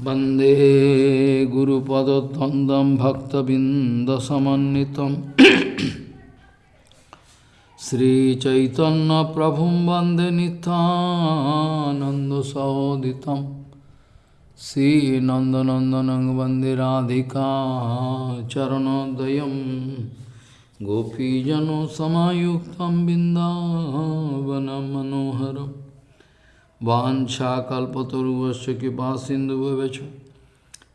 वंदे गुरुपदद्वन्द्वं भक्तबिन्दसमन्वितं। श्रीचैतन्यप्रभुं वंदे नितानन्दसोदितं श्रीनन्दनन्दनं वंदे राधिका चरणोदयं गोपीजनसमायुक्तं बिन्दावनं मनोहरम् वाञ्छाकल्पतरुवस्य कृपा सिन्धुभ्यश्च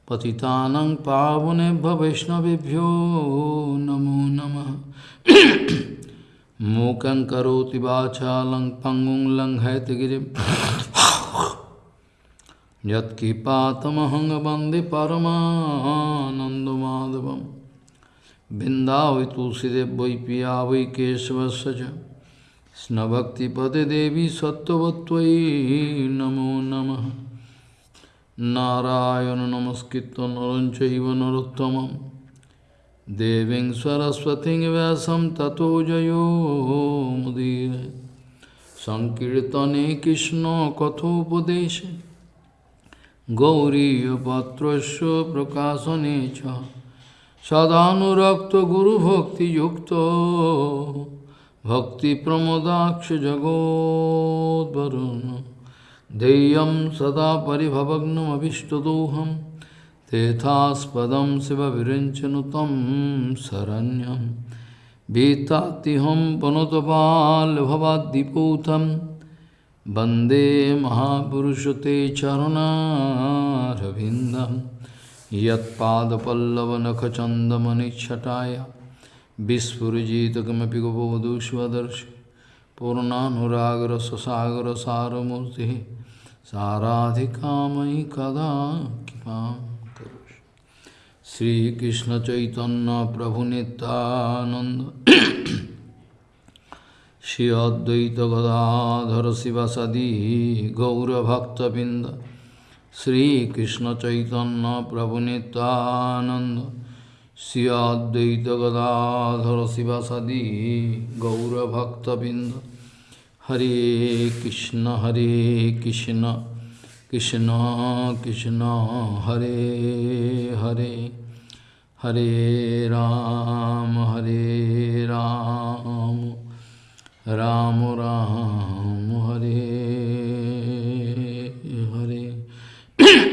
पतितानां पावनेभ्य वैष्णवेभ्यो नमो नमः। मूकं करोति वाचालं पङ्गुं लङ्घयतगिरिं यत्किपातमहं वंदे परमानन्दमाधवं बिन्दावै तुलसीदेव वै पिया वै केशवस्य च। Snabhaktipade Devi Sattvatvai Namo Namaha Narayana Namaskritta Naranchaiva Narottamam Deving Saraswati Vyasam Tato Jayo Mudire Sankirtane Krishna Kathopadeshe Gauriya Patrasya Prakasane Cha Sadhanurakta Guru Bhakti Yukta भक्तिप्रमोदाक्षजगोद्वरुन् देयं सदा परिभवग्नमभिष्टदोहं तेथास्पदं शिवविरञ्चनु तं शरण्यं भीतातिहं पनुतपाल्भवाद्दिपूतं वन्दे महापुरुषते चरुणारविन्दं यत्पादपल्लवनखचन्दमनिच्छटाय विस्फुजितकमपि गोपोधु स्वदर्श पूर्णानुरागरससागरसारमूर्तिः साराधिकामयि कदा कृपां करोषि श्रीकृष्णचैतन्यप्रभुनितानन्द Shri अद्वैतगदाधर शिवसदी गौरभक्तबिन्द श्रीकृष्णचैतन्यप्रभुनितानन्द Sri Advaita Gadadhara Sivasadi Gaura Bhakta Binda Hare Krishna Hare Krishna Krishna Krishna Hare Hare Hare Ram Hare Ram Ram Ram Hare Hare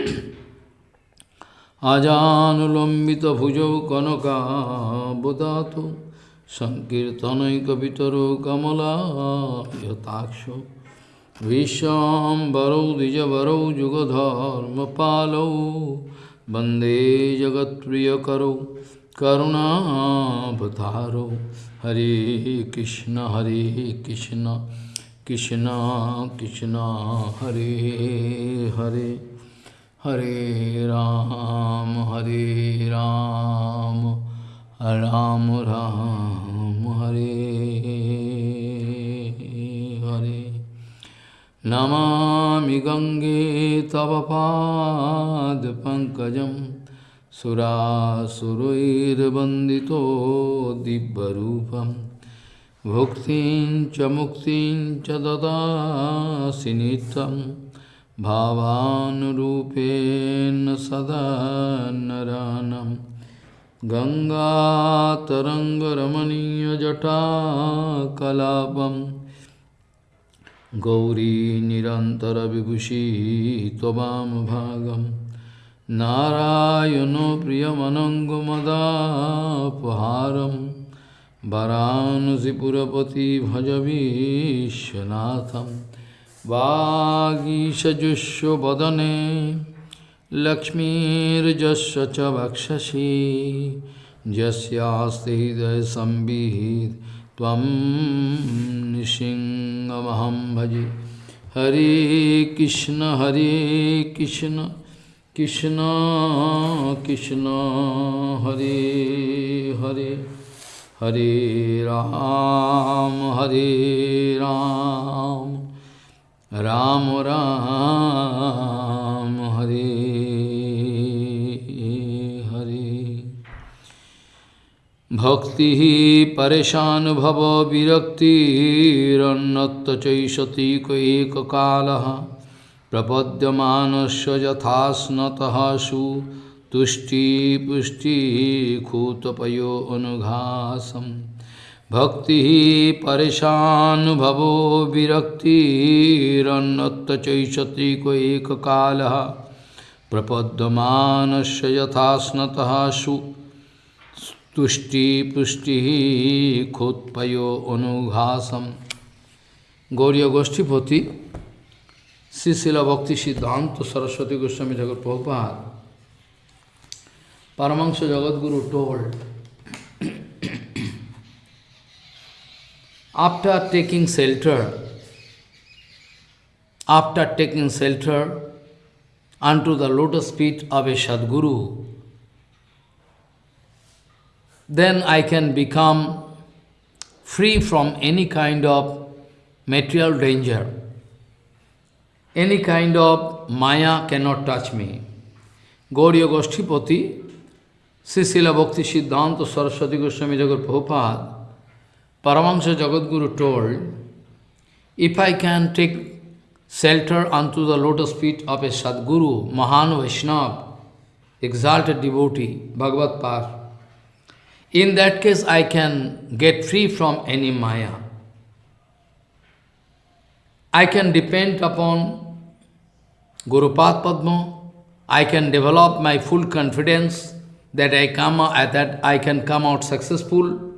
अजानुलबित भुजौ कनका कनकाबुदातु सङ्कीर्तनैकवितरो कमलायताक्षो विश्वाम्बरौ द्विजवरौ युगधर्मपालौ वंदे जगत्प्रियकरौ करुणावतारौ। हरे कृष्ण हरे Krishna Krishna Krishna, Hare Hare. Hare Ram, Hare Ram, Ram Ram, Hare Hare. Namami Gange Tava Pankajam Surasuruir Bandito Dibbarupam Bhuktin Cha Muktin Cha Dada Sinitam भावानुरूपेण सदा नरानं गङ्गातरङ्गरमणीयजटाकलापं गौरी निरन्तरविभूषी त्ववामभागं नारायणो प्रियमनङ्गमदापहारं वरानसिपुरपति भज विश्वनाथम् वागीशजुष्वदने लक्ष्मीजस्व च भक्षसी जस्ते हृदय संबीत तम भजे। हरे कृष्ण हरे कृष्ण कृष्ण कृष्ण, हरे हरे। हरे राम हरे राम। राम राम, हरे हरे। भक्ति परेशान भव विरक्तिरन्नत्त चैषति एक कालः प्रपद्यमानस्य यथास्नतः सु तुष्टिपुष्टिखूतपयो अनुघासम्। भक्ति परेशानुभवो विरक्तिरन्नत्त चैषति को एक काल, प्रपद्यमानस्य यथास्नतः सु तुष्टिपुष्टि खोत्पयो अनुघासम। गौरी गोष्ठीपति श्री भक्ति सिद्धांत तो सरस्वती गोस्वामी जगत प्रभुपाल परमंश जगत गुरु told after taking shelter, after taking shelter unto the lotus feet of a Sadguru, then I can become free from any kind of material danger. Any kind of maya cannot touch me. Gauriya Goshtipati, Srila Bhakti Siddhanta Saraswati Goswami Jagat Prabhupada, Paramahansa Jagadguru told, if I can take shelter unto the lotus feet of a Sadguru, Mahan Vaishnava, exalted devotee, Bhagavad Par, in that case I can get free from any maya. I can depend upon Guru Padma, I can develop my full confidence that I come uh, that I can come out successful,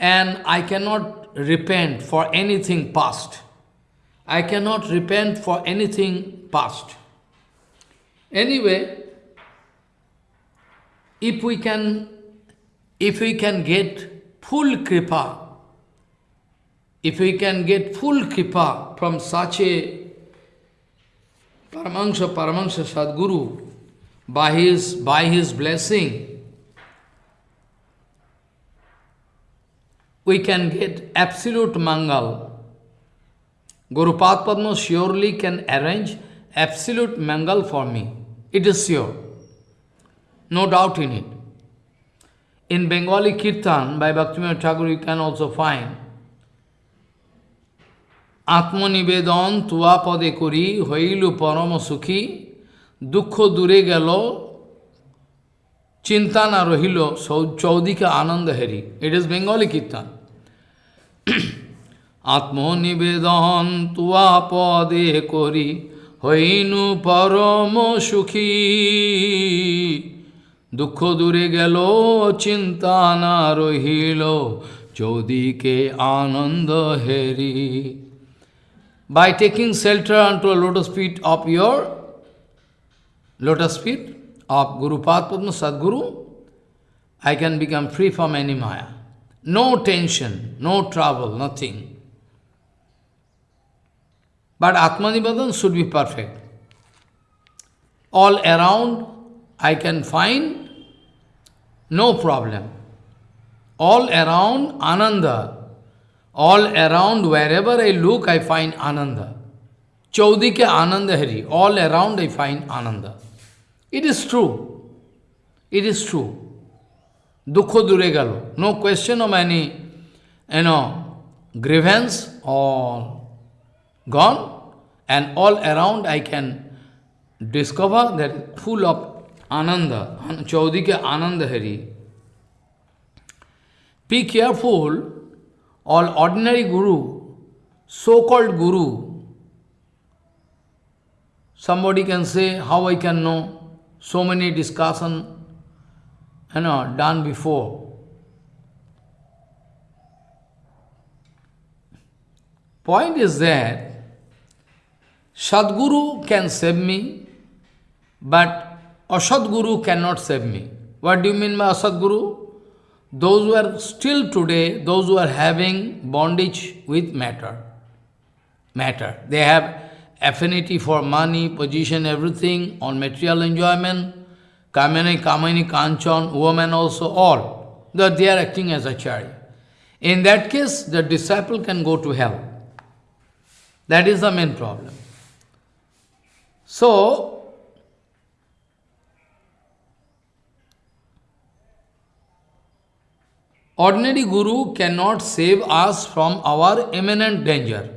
and I cannot repent for anything past. I cannot repent for anything past. Anyway, if we can, if we can get full kripa if we can get full kripa from such a Paramahansa, Paramahansa Sadguru, by his, by his blessing, we can get absolute mangal. Guru Padma surely can arrange absolute mangal for me. It is sure. No doubt in it. In Bengali Kirtan by Bhaktivinoda Thakur you can also find আত্মনিবেদন তুয়া পদে করি হইল পরম সুখী দুঃখ দূরে গেল চিন্তা না রহিল চৌদিকে আনন্দ হেরি ইট ইজ বেঙ্গলি কীর্তন আত্মনিবেদন তুয়া পদে করি হইনু পরম সুখী দুঃখ দূরে গেল চিন্তা না রহিল চৌদিকে আনন্দ হেরি by taking shelter unto a lotus feet of your lotus feet of Guru Padma Sadguru, I can become free from any maya. No tension, no trouble, nothing. But Atmanibadan should be perfect. All around I can find no problem. All around Ananda, all around, wherever I look, I find Ananda. Chaudike Ananda Hari. All around I find Ananda. It is true. It is true. Dukho duregalo. No question of any, you know, grievance, all gone. And all around I can discover that full of Ananda. Chaudike Ananda Hari. Be careful all ordinary guru, so-called guru, somebody can say, how I can know, so many discussion, you know, done before. Point is that Sadguru can save me, but Asadguru cannot save me. What do you mean by Asadguru? those who are still today, those who are having bondage with matter. Matter. They have affinity for money, position, everything, on material enjoyment, kamani, kamani, kanchan, woman also, all. That they are acting as a chari. In that case, the disciple can go to hell. That is the main problem. So, Ordinary Guru cannot save us from our imminent danger.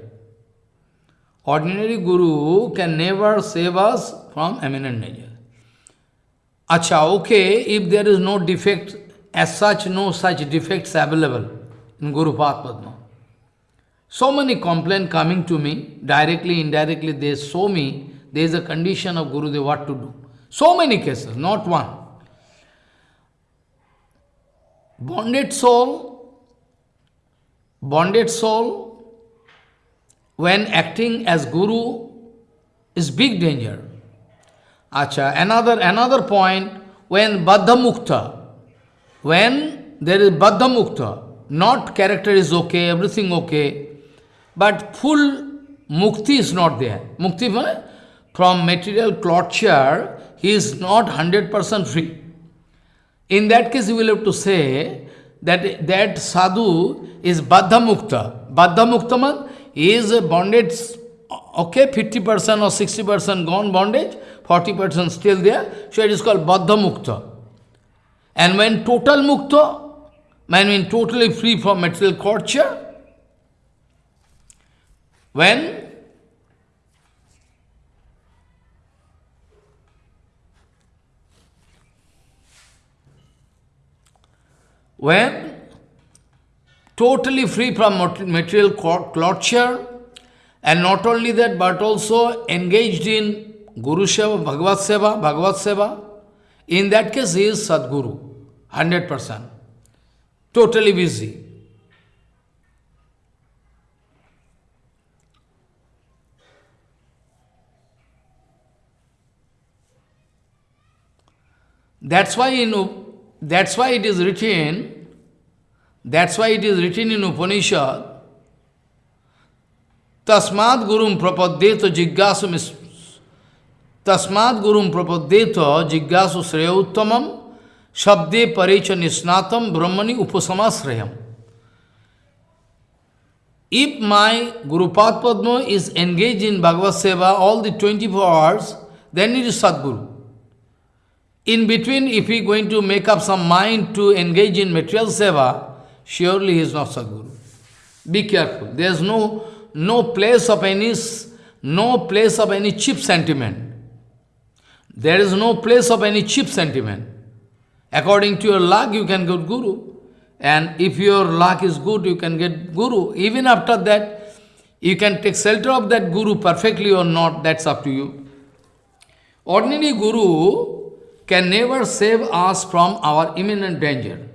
Ordinary guru can never save us from imminent danger. Acha, okay, if there is no defect, as such, no such defects available in Guru Padma. So many complaints coming to me, directly, indirectly, they show me there is a condition of Guru, They what to do. So many cases, not one. Bonded soul, bonded soul, when acting as Guru, is big danger. Acha, another, another point, when Baddha Mukta, when there is Baddha Mukta, not character is okay, everything okay, but full mukti is not there. Mukti from material torture, he is not 100% free. In that case, you will have to say that that sadhu is baddha mukta. Baddha mukta man is a bondage, okay, 50% or 60% gone bondage, 40% still there, so it is called baddha mukta. And when total mukta, when totally free from material torture, when when totally free from material torture, and not only that, but also engaged in Guru Seva, Bhagavad Seva, Bhagavad Seva, in that case he is Sadguru, 100%. Totally busy. That's why in that's why it is written, that's why it is written in Upanishad, तस्मात गुरु प्रपद्य तो जिज्ञासु तस्मात गुरु प्रपद्ये तो जिज्ञासु श्रेय उत्तम, शब्दे परे च निष्णातम ब्रह्मणि उपसमा if my Gurupada padma is engage in Bhagavat seva all the twenty four hours then is Sadguru in between if you going to make up some mind to engage in material seva surely is not Sadguru be careful there is no no place of any no place of any cheap sentiment. There is no place of any cheap sentiment. According to your luck, you can get Guru. And if your luck is good, you can get Guru. Even after that, you can take shelter of that Guru perfectly or not, that's up to you. Ordinary Guru can never save us from our imminent danger.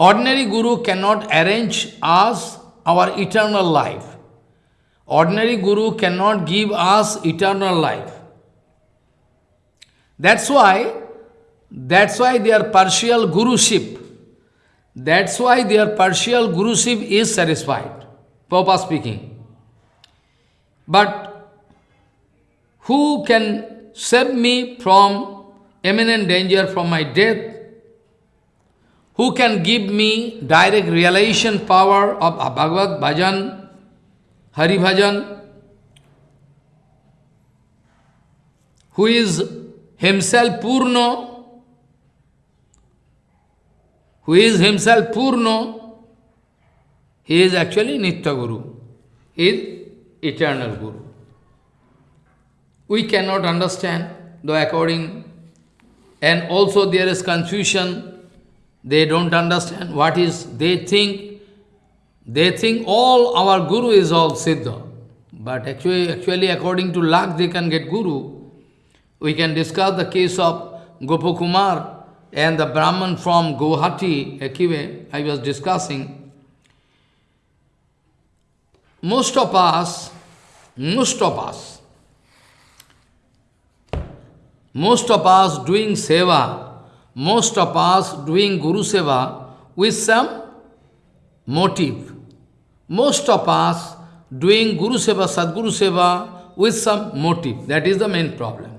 Ordinary Guru cannot arrange us our eternal life. Ordinary Guru cannot give us eternal life. That's why, that's why their partial Guruship, that's why their partial Guruship is satisfied. Papa speaking. But who can save me from imminent danger from my death? Who can give me direct realization power of Bhagavad Bhajan, Hari Bhajan? Who is himself Purno? Who is himself Purno? He is actually Nitya Guru. He is eternal Guru. We cannot understand, though according, and also there is confusion. They don't understand what is, they think, they think all our Guru is all Siddha. But actually, actually according to luck, they can get Guru. We can discuss the case of Gopakumar and the Brahman from Guwahati, Akive, I was discussing. Most of us, most of us, most of us doing seva, most of us doing Guru seva with some motive. Most of us doing Guru seva, Sadguru seva with some motive. That is the main problem.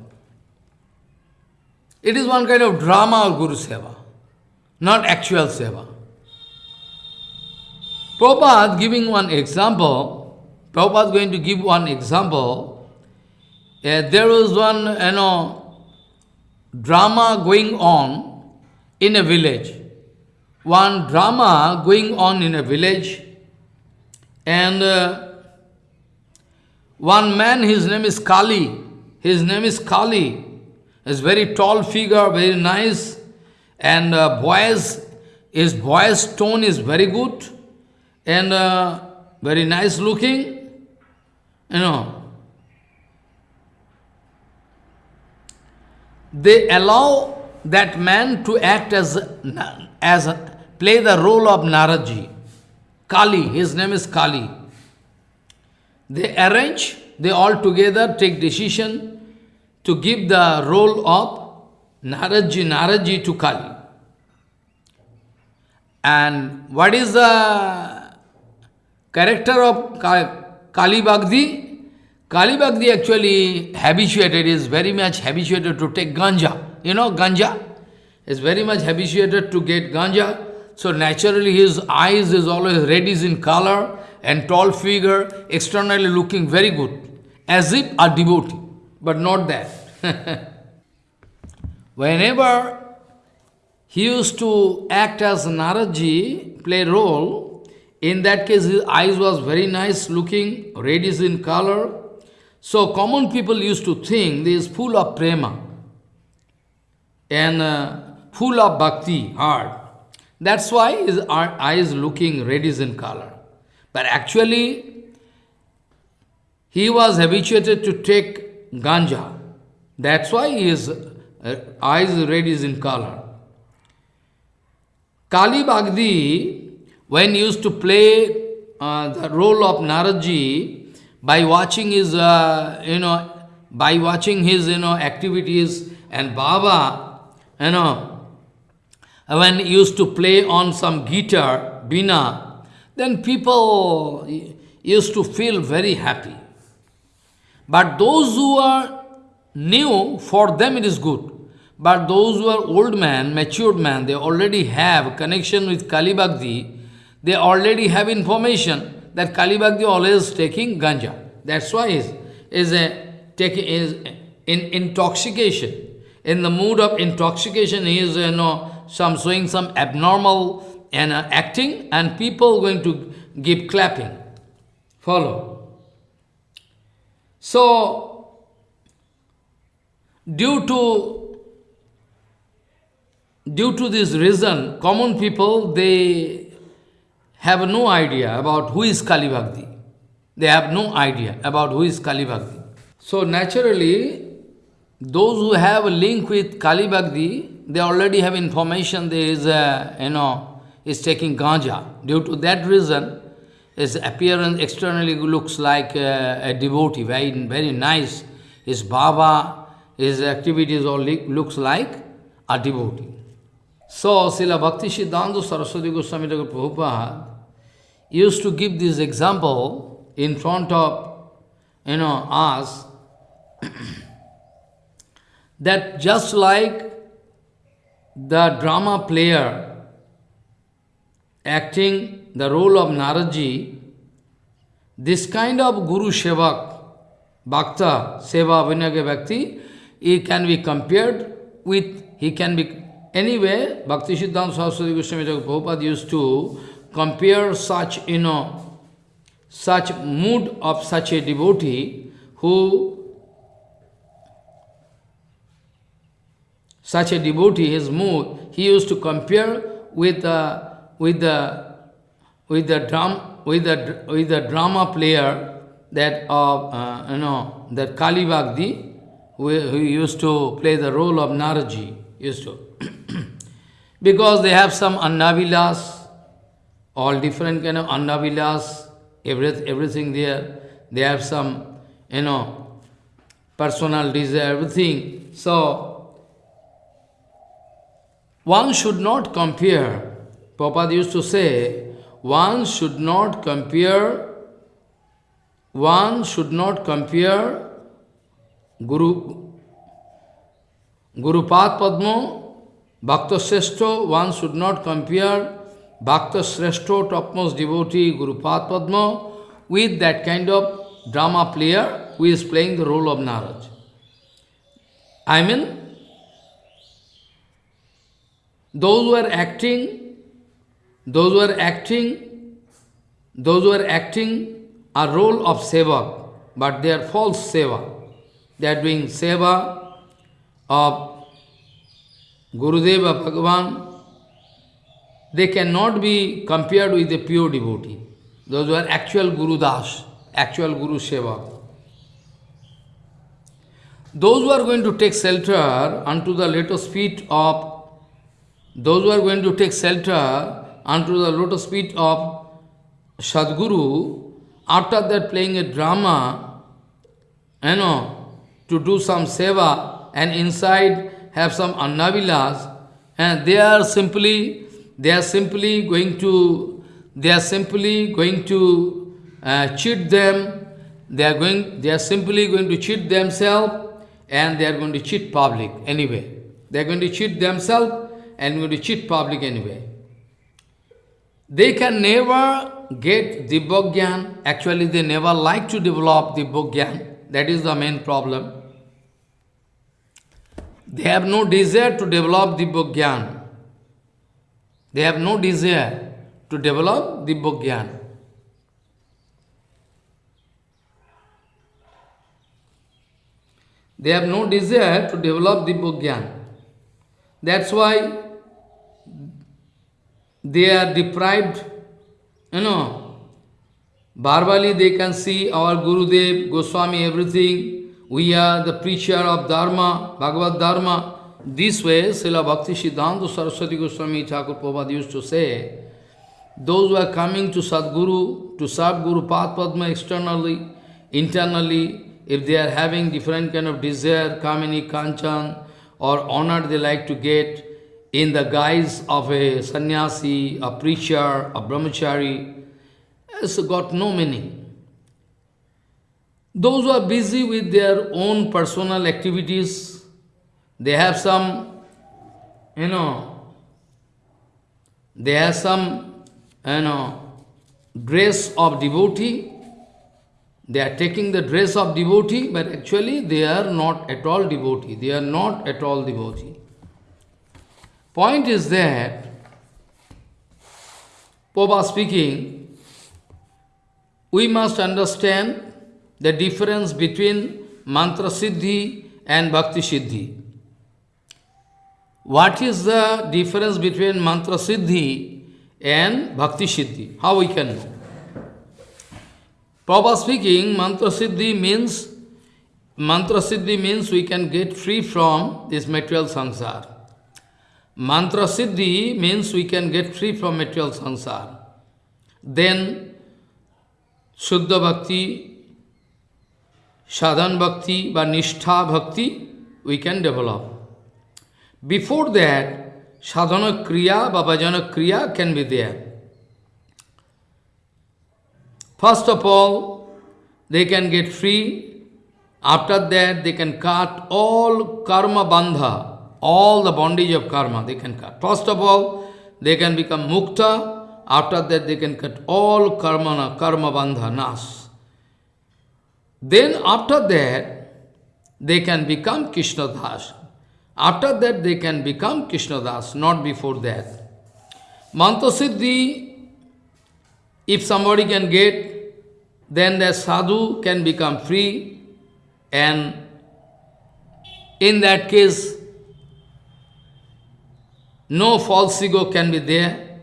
It is one kind of drama of Guru seva, not actual seva. Prabhupada giving one example, Prabhupada going to give one example. Uh, there was one, you know, drama going on in a village. One drama going on in a village, And uh, one man, his name is Kali. His name is Kali. He's very tall figure, very nice. And uh, voice, his voice tone is very good. And uh, very nice looking. You know. They allow that man to act as, as play the role of Naraji. Kali, his name is Kali. They arrange, they all together take decision to give the role of Naraji, Naraji to Kali. And what is the character of Kali Bhagdi? Kali Bhagdi actually habituated, is very much habituated to take ganja. You know, ganja is very much habituated to get ganja. So naturally his eyes is always reddish in color and tall figure, externally looking very good, as if a devotee, but not that. Whenever he used to act as Naraji, play role, in that case his eyes was very nice looking, reddish in color. So common people used to think he is full of prema and uh, full of bhakti, heart. That's why his eyes looking reddish in color. But actually, he was habituated to take ganja. That's why his uh, eyes reddish in color. Kali Bhagdi, when used to play uh, the role of Naraji, by watching his, uh, you know, by watching his, you know, activities and Baba, you know, when he used to play on some guitar, bina, then people used to feel very happy. But those who are new, for them it is good. But those who are old man, matured man, they already have connection with Kali Bhakti, they already have information that Kali Bhakti always taking ganja. That's why is is a taking is in intoxication in the mood of intoxication, he is, you know, some showing some abnormal and uh, acting, and people going to give clapping. Follow. So, due to due to this reason, common people, they have no idea about who is Kali Bhakti. They have no idea about who is Kali Bhakti. So naturally, those who have a link with Kali Bhakti, they already have information there is a, you know, is taking ganja. Due to that reason, his appearance externally looks like a, a devotee, very, very nice. His baba, his activities all looks like a devotee. So, Srila Bhakti Siddhanta Saraswati Goswami Prabhupada used to give this example in front of, you know, us, that just like the drama player acting the role of Naraji, this kind of Guru Shevak, Bhakta, Seva, Vinyaga Bhakti, he can be compared with, he can be, anyway, Bhakti Siddhanta Saraswati Goswami Prabhupada used to compare such, you know, such mood of such a devotee who such a devotee, his mood, he used to compare with the with the with the drum with the with the drama player that of uh, you know that Kali Bhakti, who, who used to play the role of Naraji, used to because they have some annavilas, all different kind of annavilas, every, everything there. They have some, you know, personal desire, everything. So one should not compare, Prabhupada used to say, one should not compare, one should not compare Guru, Guru Pad Padma, Bhakta one should not compare Bhakta Sreshto, topmost devotee, Guru Pad with that kind of drama player who is playing the role of Naraj. I mean, those who are acting, those who are acting those who are acting a role of seva, but they are false seva. They are doing seva of Gurudeva Bhagavan. They cannot be compared with a pure devotee. Those who are actual Guru Das, actual Guru Seva. Those who are going to take shelter unto the lotus feet of those who are going to take shelter unto the lotus feet of Sadguru, after that playing a drama, you know, to do some seva, and inside have some annavilas, and they are simply, they are simply going to, they are simply going to uh, cheat them, they are going, they are simply going to cheat themselves, and they are going to cheat public anyway. They are going to cheat themselves and going to cheat public anyway. They can never get Dibbogyan. Actually, they never like to develop Dibbogyan. That is the main problem. They have no desire to develop Dibbogyan. They have no desire to develop Dibbogyan. They have no desire to develop Dibbogyan. That's why they are deprived, you know, verbally they can see our Gurudev, Goswami, everything. We are the preacher of Dharma, Bhagavad Dharma. This way, Srila Bhakti Siddhanta Saraswati Goswami Thakur Prabhupada used to say, those who are coming to Sadguru, to serve Guru Padma externally, internally, if they are having different kind of desire, kamini, kanchan, or honor they like to get in the guise of a sannyasi, a preacher, a brahmachari, has got no meaning. Those who are busy with their own personal activities, they have some, you know, they have some, you know, dress of devotee, they are taking the dress of devotee, but actually they are not at all devotee. They are not at all devotee. Point is that, Popa speaking, we must understand the difference between mantra siddhi and bhakti siddhi. What is the difference between mantra siddhi and bhakti siddhi? How we can know? Prabhupada speaking, mantra siddhi means mantra siddhi means we can get free from this material sansar. Mantra siddhi means we can get free from material sansar. Then Shuddha Bhakti, Sadhan Bhakti, বা Nishtha Bhakti we can develop. Before that, Sadhana Kriya, Bhajana Kriya can be there. First of all, they can get free. After that, they can cut all karma bandha, all the bondage of karma, they can cut. First of all, they can become mukta. After that, they can cut all karma, karma bandha, nas. Then after that, they can become Krishna Das. After that, they can become Krishna Das, not before that. Mantra Siddhi if somebody can get, then the sadhu can become free and in that case, no false ego can be there.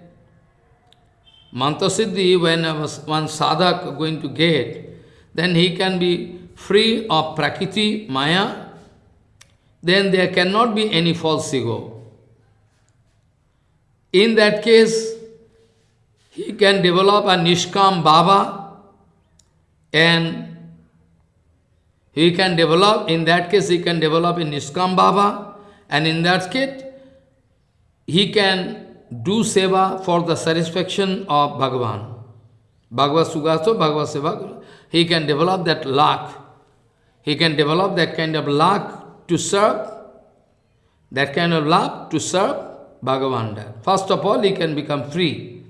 Mantra Siddhi, when one sadhak going to get, then he can be free of prakriti, maya, then there cannot be any false ego. In that case, he can develop a Nishkam Baba and he can develop, in that case he can develop a Nishkam Baba and in that case he can do seva for the satisfaction of Bhagavan. Bhagavad Sugato, Bhagavad Seva, he can develop that luck. He can develop that kind of luck to serve, that kind of luck to serve Bhagavan. First of all, he can become free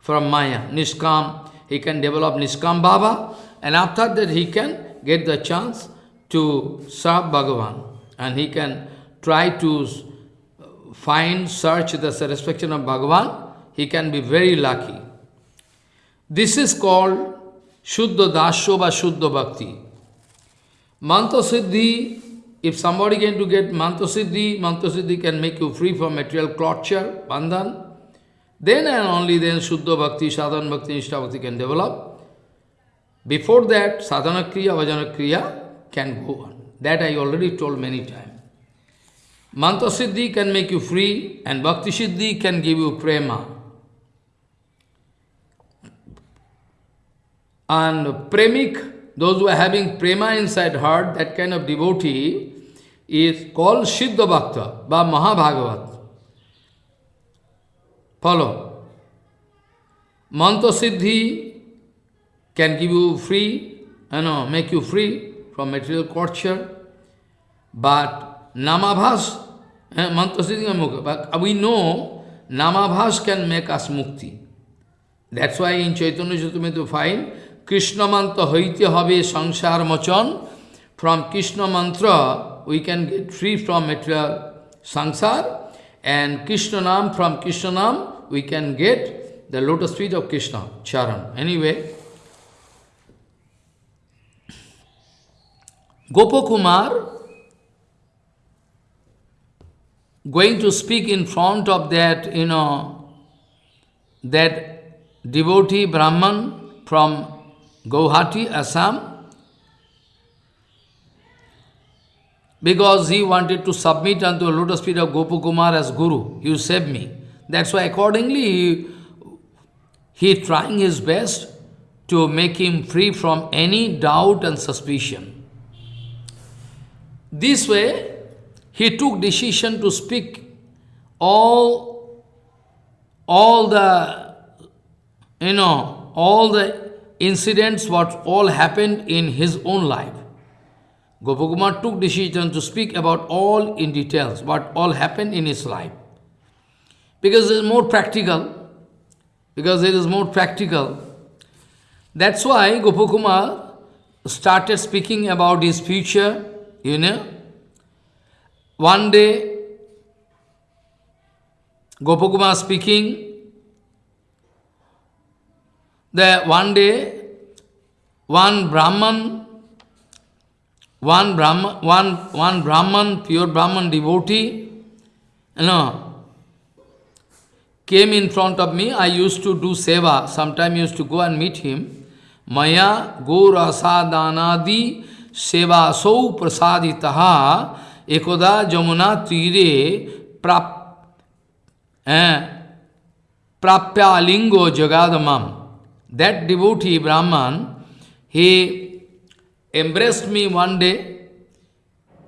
from Maya, Nishkam. He can develop Nishkam Baba, and after that he can get the chance to serve Bhagavan. And he can try to find, search the satisfaction of Bhagavan. He can be very lucky. This is called Shuddha Dasya বা Shuddha Bhakti. Mantra Siddhi, if somebody can to get Mantra Siddhi, Mantra Siddhi can make you free from material torture, bandhan, then and only then Shuddha Bhakti, Sadhana Bhakti, Nishtha Bhakti can develop. Before that, Sadhana Kriya, Vajana Kriya can go on. That I already told many times. Mantra Siddhi can make you free and Bhakti Siddhi can give you prema. And premik, those who are having prema inside heart, that kind of devotee, is called Siddha Bhakta, by Mahabhagavat. Follow. Mantra Siddhi can give you free, you know, make you free from material torture, but Namabhas, but we know Namabhas can make us mukti. That's why in Chaitanya Chaitanya you find Krishna mantra hoite habe sangsar mochan. From Krishna mantra, we can get free from material sangsar. And Krishna nam, from Krishna nam, we can get the lotus feet of Krishna, charan. Anyway, Gopakumar going to speak in front of that, you know, that devotee Brahman from Guwahati, Assam, because he wanted to submit unto the lotus feet of Gopakumar as Guru. You save me. That's why accordingly he, he trying his best to make him free from any doubt and suspicion. This way, he took decision to speak all, all the, you know, all the incidents what all happened in his own life. Gopakumar took decision to speak about all in details, what all happened in his life. Because it is more practical, because it is more practical. That's why Gopakumar started speaking about his future, you know. One day, Gopakumar speaking, that one day, one Brahman, one Brahman, one, one Brahman, pure Brahman devotee, you know, came in front of me. I used to do seva. Sometime used to go and meet him. Maya gorasadanadi seva sau prasaditaha ekoda tire prap, prapya lingo jagadamam. That devotee, Brahman, he embraced me one day.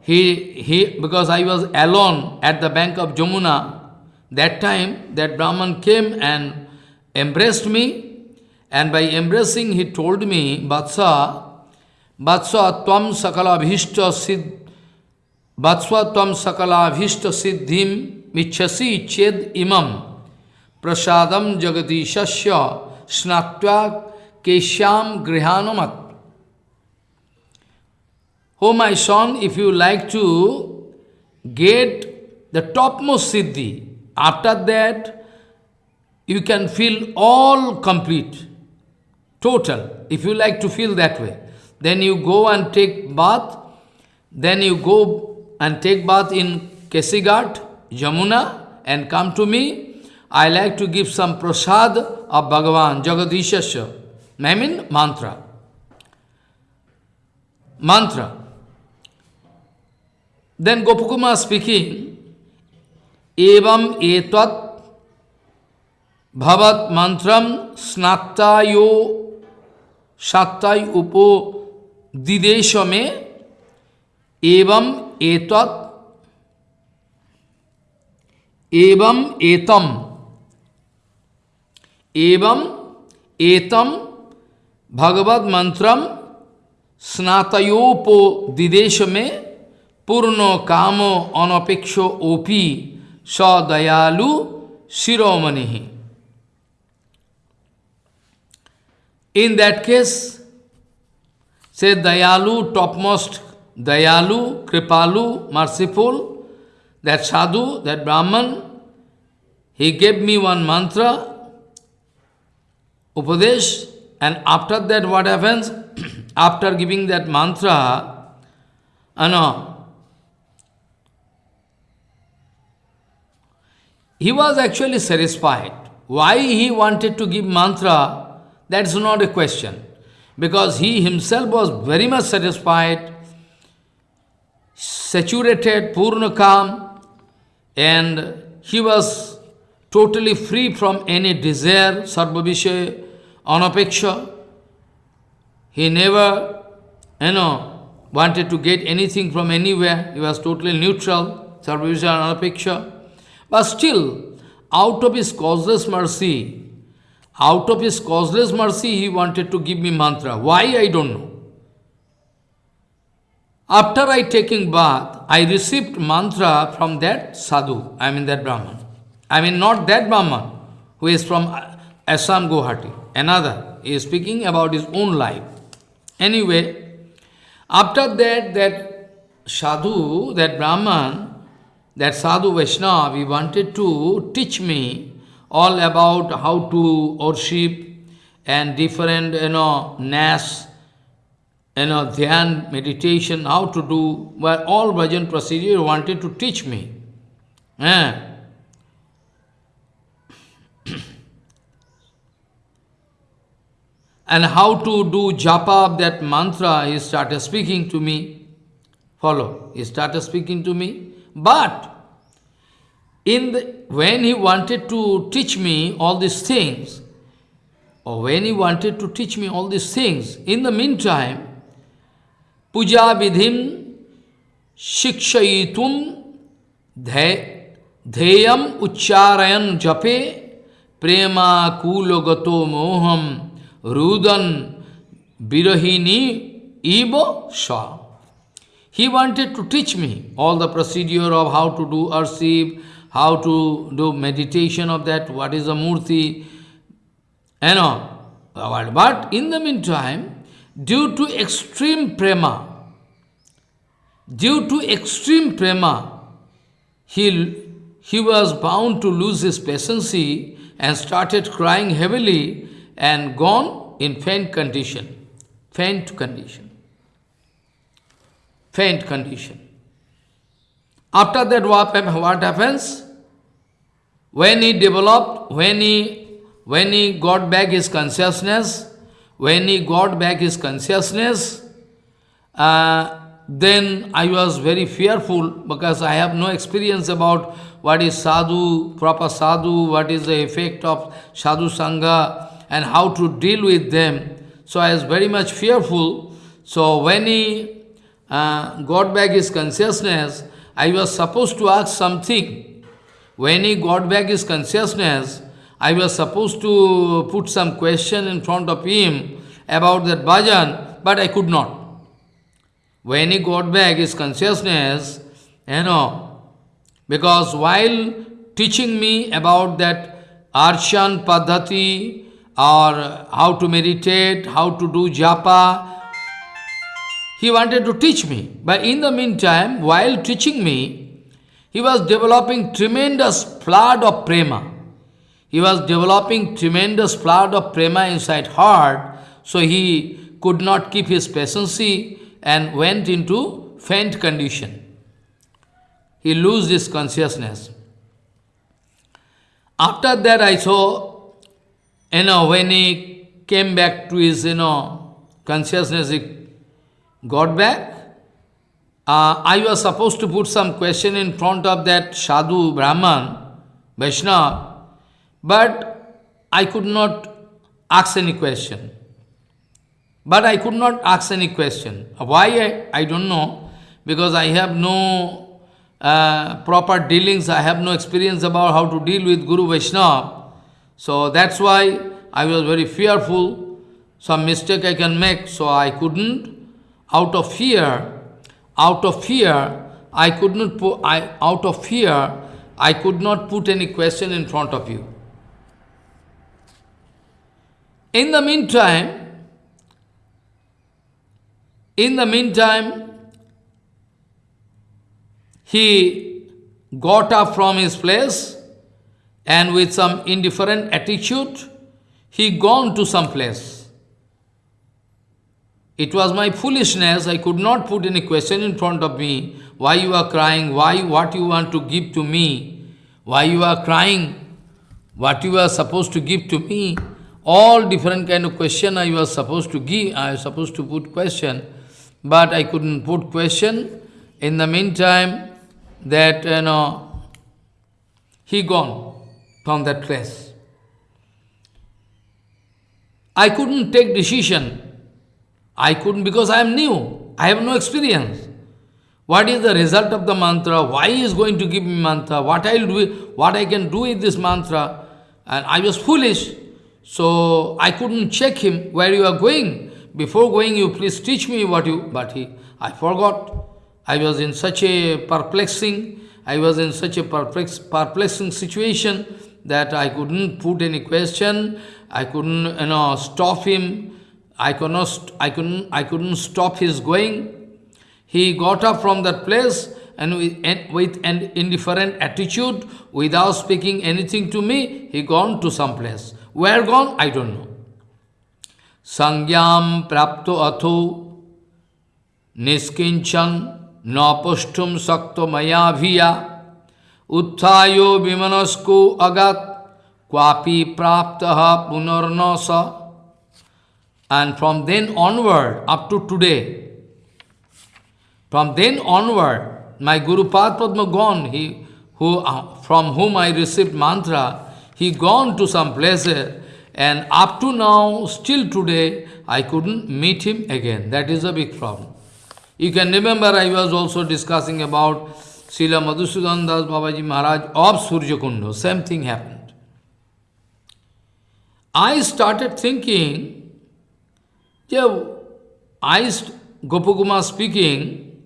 He, he, because I was alone at the bank of Jamuna, that time that Brahman came and embraced me, and by embracing he told me, Vatsa, Vatsa tvam sakala bhishta siddh, Vatsa tvam sakala bhishta siddhim michasi ched imam prasadam jagadishasya snatva keshyam grihanamat. Oh my son, if you like to get the topmost siddhi, after that you can feel all complete, total, if you like to feel that way. Then you go and take bath, then you go and take bath in Kesighat, Jamuna, and come to me, I like to give some prasad of Bhagavan, Jagadishasya. I mean mantra. Mantra. Then Gopakumar speaking, Evam etat bhavat mantram snattayo sattay upo dideshame evam एतत एवं एतम एवं एतम भगवत मंत्रम स्नातयोपो दिदेश में पूर्ण कामो अनपेक्षो ओपी सदयालु शिरोमणि। इन दैट केस से dayalu topmost Dayalu, Kripalu, merciful, that sadhu, that Brahman, he gave me one mantra, Upadesh, and after that what happens? after giving that mantra, uh, he was actually satisfied. Why he wanted to give mantra, that's not a question. Because he himself was very much satisfied saturated, purna calm, and he was totally free from any desire, sarvabhishay, anapeksha. He never, you know, wanted to get anything from anywhere. He was totally neutral, sarvabhishay, anapeksha. But still, out of his causeless mercy, out of his causeless mercy, he wanted to give me mantra. Why, I don't know. After I taking bath, I received mantra from that sadhu, I mean that Brahman. I mean not that Brahman, who is from uh, Assam Guwahati, another. He is speaking about his own life. Anyway, after that, that sadhu, that Brahman, that sadhu Vaishnava, he wanted to teach me all about how to worship and different, you know, nas, you know, dhyan, meditation, how to do, well, all bhajan procedure wanted to teach me. And how to do japa of that mantra, he started speaking to me. Follow, he started speaking to me. But in the, when he wanted to teach me all these things, or when he wanted to teach me all these things, in the meantime, vidhim shikshayitun dheyam ucharayan jape prema kulogato moham rudan birahini ibo sha. He wanted to teach me all the procedure of how to do arsiv, how to do meditation of that, what is the murti, and all. But in the meantime, due to extreme prema, due to extreme prema, he, he was bound to lose his patience and started crying heavily and gone in faint condition. Faint condition. Faint condition. After that, what, happens? When he developed, when he, when he got back his consciousness, when he got back his consciousness, uh, then I was very fearful because I have no experience about what is sadhu, proper sadhu, what is the effect of sadhu sangha and how to deal with them. So I was very much fearful. So when he uh, got back his consciousness, I was supposed to ask something. When he got back his consciousness, I was supposed to put some question in front of him about that bhajan, but I could not. When he got back his consciousness, you know, because while teaching me about that Arshan Padhati, or how to meditate, how to do japa, he wanted to teach me. But in the meantime, while teaching me, he was developing tremendous flood of prema. He was developing tremendous flood of prema inside heart, so he could not keep his patience and went into faint condition. He lost his consciousness. After that I saw, you know, when he came back to his, you know, consciousness, he got back. Uh, I was supposed to put some question in front of that Sadhu Brahman, Vaishnava, but I could not ask any question. But I could not ask any question. Why? I, I don't know. Because I have no uh, proper dealings, I have no experience about how to deal with Guru Vaishnava. So that's why I was very fearful. Some mistake I can make, so I couldn't out of fear, out of fear, I could not put, I, out of fear, I could not put any question in front of you. In the meantime, in the meantime, he got up from his place and with some indifferent attitude, he gone to some place. It was my foolishness, I could not put any question in front of me, why you are crying, why, what you want to give to me, why you are crying, what you are supposed to give to me, all different kind of question I was supposed to give, I was supposed to put question, but I couldn't put question. In the meantime, that, you know, he gone from that place. I couldn't take decision. I couldn't because I am new. I have no experience. What is the result of the mantra? Why he is going to give me mantra? What I will do, what I can do with this mantra? And I was foolish. So I couldn't check him where you are going. Before going, you please teach me what you, but he, I forgot. I was in such a perplexing, I was in such a perplex, perplexing situation that I couldn't put any question, I couldn't, you know, stop him, I could not, I couldn't, I couldn't stop his going. He got up from that place and with, and with an indifferent attitude, without speaking anything to me, he gone to some place. Where gone? I don't know. संज्ञा प्राप्त अथो। निष्किन नपुष्टु शक्त मयाभिया। उत्थायो विमनस्को अगत, क्वापी प्राप्त पुनर्न स and from then onward up to today from then onward my Gurupada padma gone he from whom I receive mantra he gone to some places and up to now still today i couldn't meet him again that is a big problem You can remember I was also discussing about Srila Madhusudan Das Babaji Maharaj of Surya Kunda. Same thing happened. I started thinking, yeah, I, Gopakumar speaking,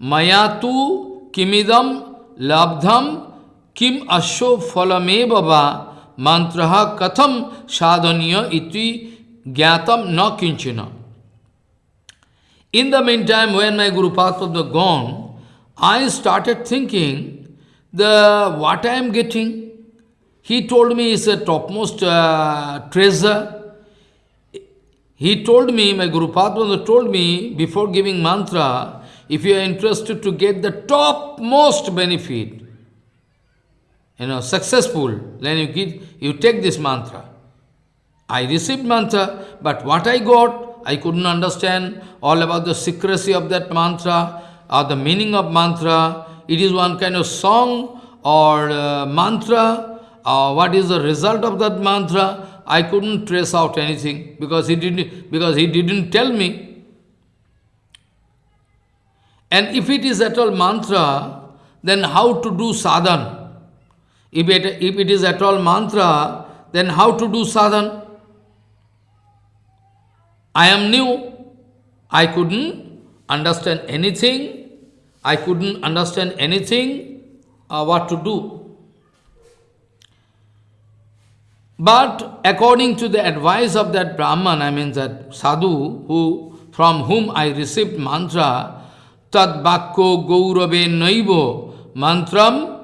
Mayatu kimidam labdham kim asho falame baba mantraha katham sadhaniya iti gyatam na kinchina. In the meantime, when my Guru Padma gone, I started thinking, the what I am getting, he told me is a topmost uh, treasure. He told me, my Guru Padma told me, before giving mantra, if you are interested to get the topmost benefit, you know, successful, then you, get, you take this mantra. I received mantra, but what I got, I couldn't understand all about the secrecy of that mantra or the meaning of mantra. It is one kind of song or uh, mantra. Uh, what is the result of that mantra? I couldn't trace out anything because he didn't because he didn't tell me. And if it is at all mantra, then how to do sadhan? If it, if it is at all mantra, then how to do sadhan? I am new. I couldn't understand anything. I couldn't understand anything uh, what to do. But according to the advice of that Brahman, I mean that sadhu, who from whom I received mantra, tad bakko gaurave naivo mantram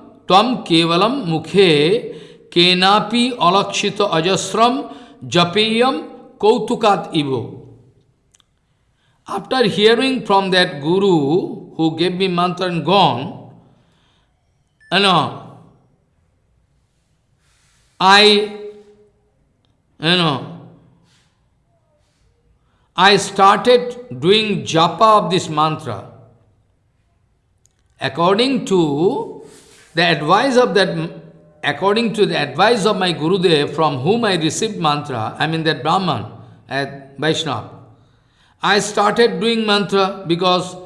After hearing from that guru who gave me mantra and gone, you know, I, you know, I started doing japa of this mantra. According to the advice of that, according to the advice of my Gurudev from whom I received mantra, I mean that Brahman at Vaishnava, I started doing mantra because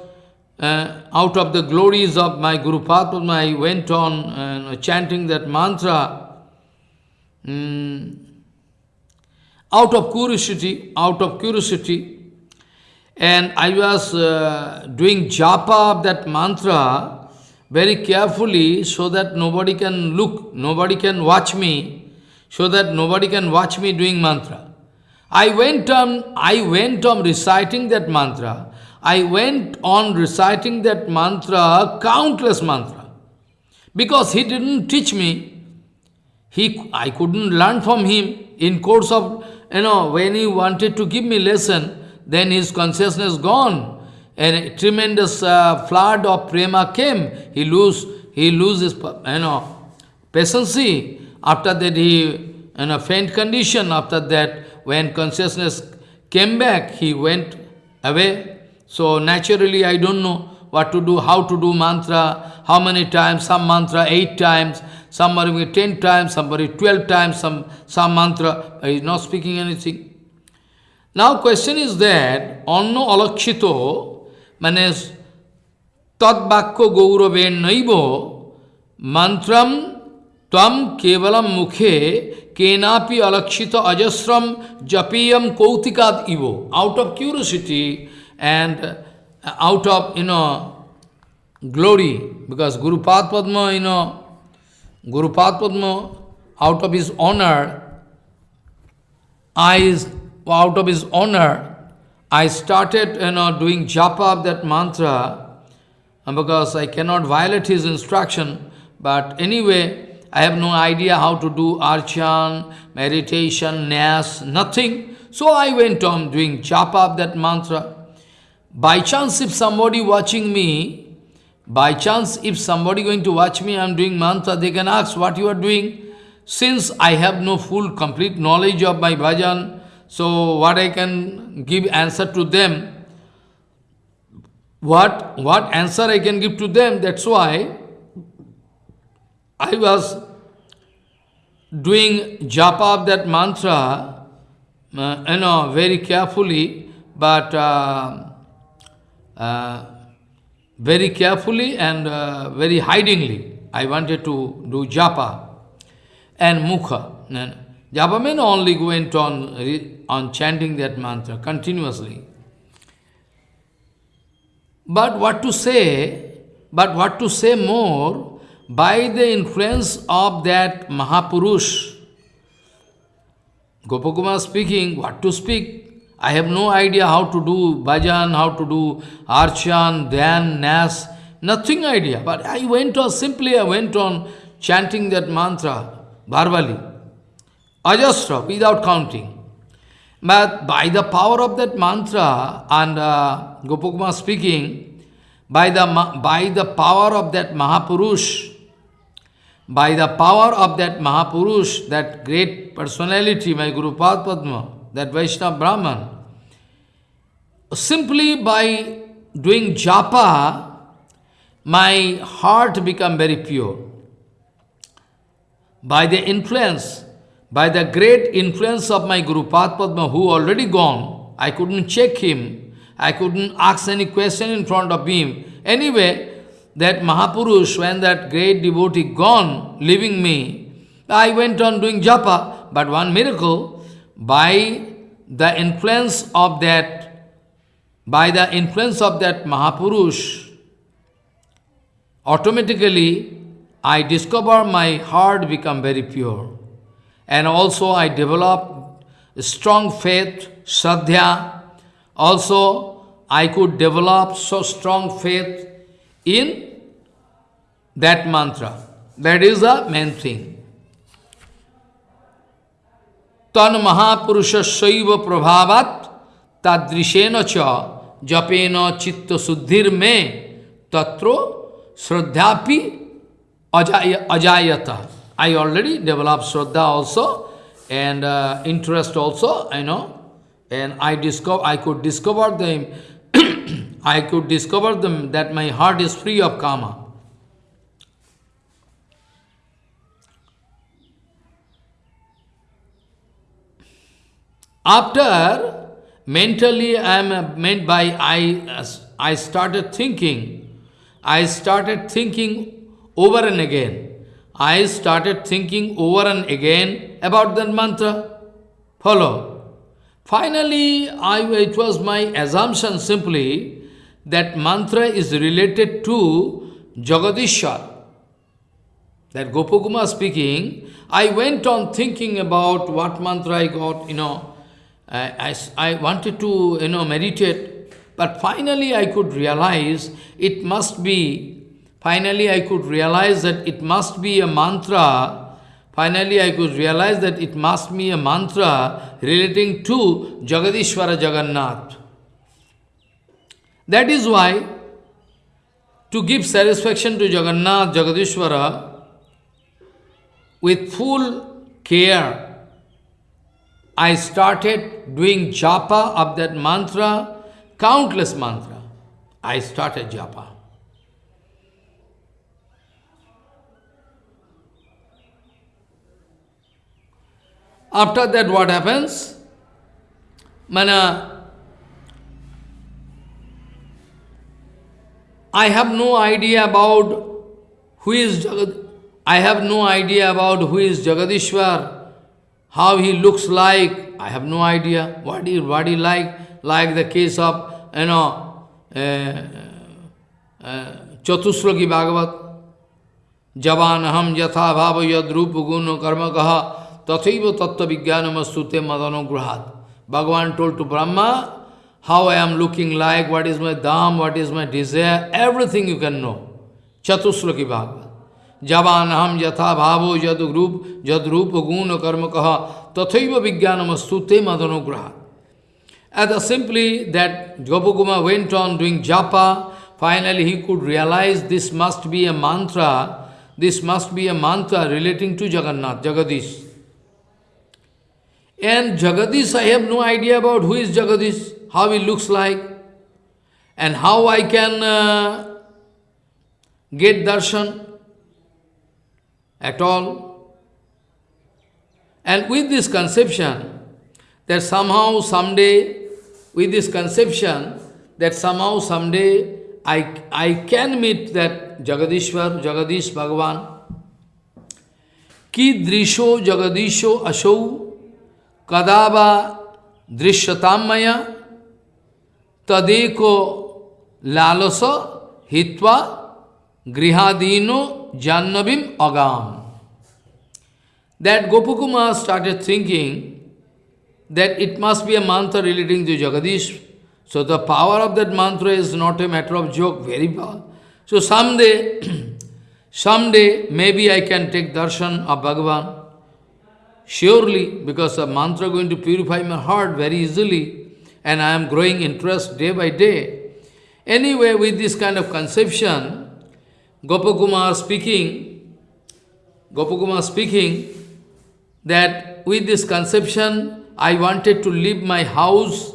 uh, out of the glories of my Guru Padma, I went on uh, chanting that mantra um, out of curiosity, out of curiosity. And I was uh, doing japa of that mantra very carefully so that nobody can look, nobody can watch me, so that nobody can watch me doing mantra. I went on, I went on reciting that mantra. I went on reciting that mantra, countless mantra. Because he didn't teach me. He, I couldn't learn from him in course of, you know, when he wanted to give me lesson, then his consciousness gone. And a tremendous uh, flood of prema came. He lose, he loses, you know, patience. After that, he in a faint condition. After that, when consciousness came back, he went away. So naturally, I don't know what to do, how to do mantra, how many times, some mantra eight times, somebody ten times, somebody twelve times, some, some mantra, he is not speaking anything. Now question is that, anno alakshito, মানে তৎবাক্য গৌরবের নৈব মন্ত্রম তম কেবলম মুখে কেনাপি অলক্ষিত অজস্রম জপিয়ম কৌতিকাদ ইব out of curiosity and out of you know glory because Guru Pad Padma, you know, Guru Pad Padma, out of his honor, eyes, out of his honor, I started you know, doing japa of that mantra because I cannot violate his instruction. But anyway, I have no idea how to do archan, meditation, nas, nothing. So I went on doing japa of that mantra. By chance, if somebody watching me, by chance, if somebody going to watch me, I am doing mantra, they can ask what you are doing. Since I have no full, complete knowledge of my bhajan, so what I can give answer to them, what, what answer I can give to them, that's why I was doing japa of that mantra, uh, you know, very carefully, but uh, uh, very carefully and uh, very hidingly. I wanted to do japa and mukha. Japa only went on, on chanting that mantra continuously. But what to say, but what to say more, by the influence of that Mahapurush, Gopakumar speaking, what to speak? I have no idea how to do bhajan, how to do archan, dhyan, nas, nothing idea. But I went on, simply I went on chanting that mantra, verbally. Ajastra, without counting. But by the power of that mantra, and uh, speaking, by the, by the power of that Mahapurush, by the power of that Mahapurush, that great personality, my Guru Padma, that Vaishnava Brahman, simply by doing japa, my heart become very pure. By the influence by the great influence of my Guru Padma, who already gone, I couldn't check him, I couldn't ask any question in front of him. Anyway, that Mahapurush, when that great devotee gone, leaving me, I went on doing japa, but one miracle, by the influence of that, by the influence of that Mahapurush, automatically I discover my heart become very pure. And also I developed strong faith, sadhya. Also, I could develop so strong faith in that mantra. That is the main thing. Tan Mahapurusha Shaiva Prabhavat Tadrishena Cha Japena Chitta Suddhir Me Tatro Sraddhapi Ajayata. I already developed Shraddha also and uh, interest also, I know. And I discover, I could discover them, I could discover them that my heart is free of karma. After mentally I am meant by I, I started thinking, I started thinking over and again. I started thinking over and again about that mantra. Follow. Finally, I, it was my assumption simply that mantra is related to Jagadishwar. That Gopakumar speaking, I went on thinking about what mantra I got, you know, I, I, I wanted to, you know, meditate, but finally I could realize it must be Finally, I could realize that it must be a mantra Finally, I could realize that it must be a mantra relating to Jagadishwara Jagannath. That is why, to give satisfaction to Jagannath, Jagadishwara, with full care, I started doing japa of that mantra, countless mantra. I started japa. After that, what happens? Mana, I have no idea about who is Jagad. I have no idea about who is Jagadishwar, how he looks like. I have no idea what he what he like. Like the case of you know uh, uh, Chatusloki Bhagavat. Javan ham yatha bhava yad rupa guna karma kaha Tathaiva tattva vijnanamastute madanograhat. Bhagavan told to Brahma, how I am looking like, what is my dham, what is my desire, everything you can know. Chatusloki Bhagavad. Javanaham yatha bhavo jad rup, jad rupa guna karma kaha, tathaiva vijnanamastute madanograhat. And simply that Gopakumar went on doing japa, finally he could realize this must be a mantra, this must be a mantra relating to Jagannath, Jagadish. And Jagadish, I have no idea about who is Jagadish, how he looks like, and how I can uh, get darshan at all. And with this conception, that somehow, someday, with this conception, that somehow, someday, I, I can meet that Jagadishwar, Jagadish Bhagavan. Ki drisho Jagadisho Ashau कदाबा दृश्यताम्मय तदेको लालस हित्वा गृहादीनो जाह्नवीम अगाम। That Gopakumar started thinking that it must be a mantra relating to Jagadish so the power of that mantra is not a matter of joke very power so some day may be I can take darshan of Bhagavan Surely, because the mantra going to purify my heart very easily, and I am growing interest day by day. Anyway, with this kind of conception, Gopakumar speaking, Gopakumar speaking, that with this conception, I wanted to leave my house.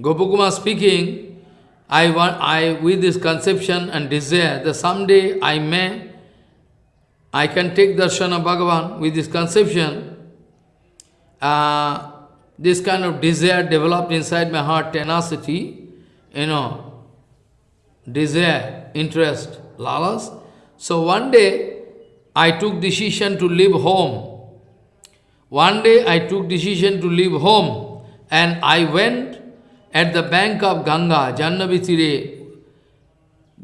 Gopakumar speaking, I want, I with this conception and desire that someday I may I can take darshan of Bhagavan with this conception. Uh, this kind of desire developed inside my heart, tenacity, you know, desire, interest, lalas. So one day, I took decision to leave home. One day, I took decision to leave home, and I went at the bank of Ganga, Jannavitire.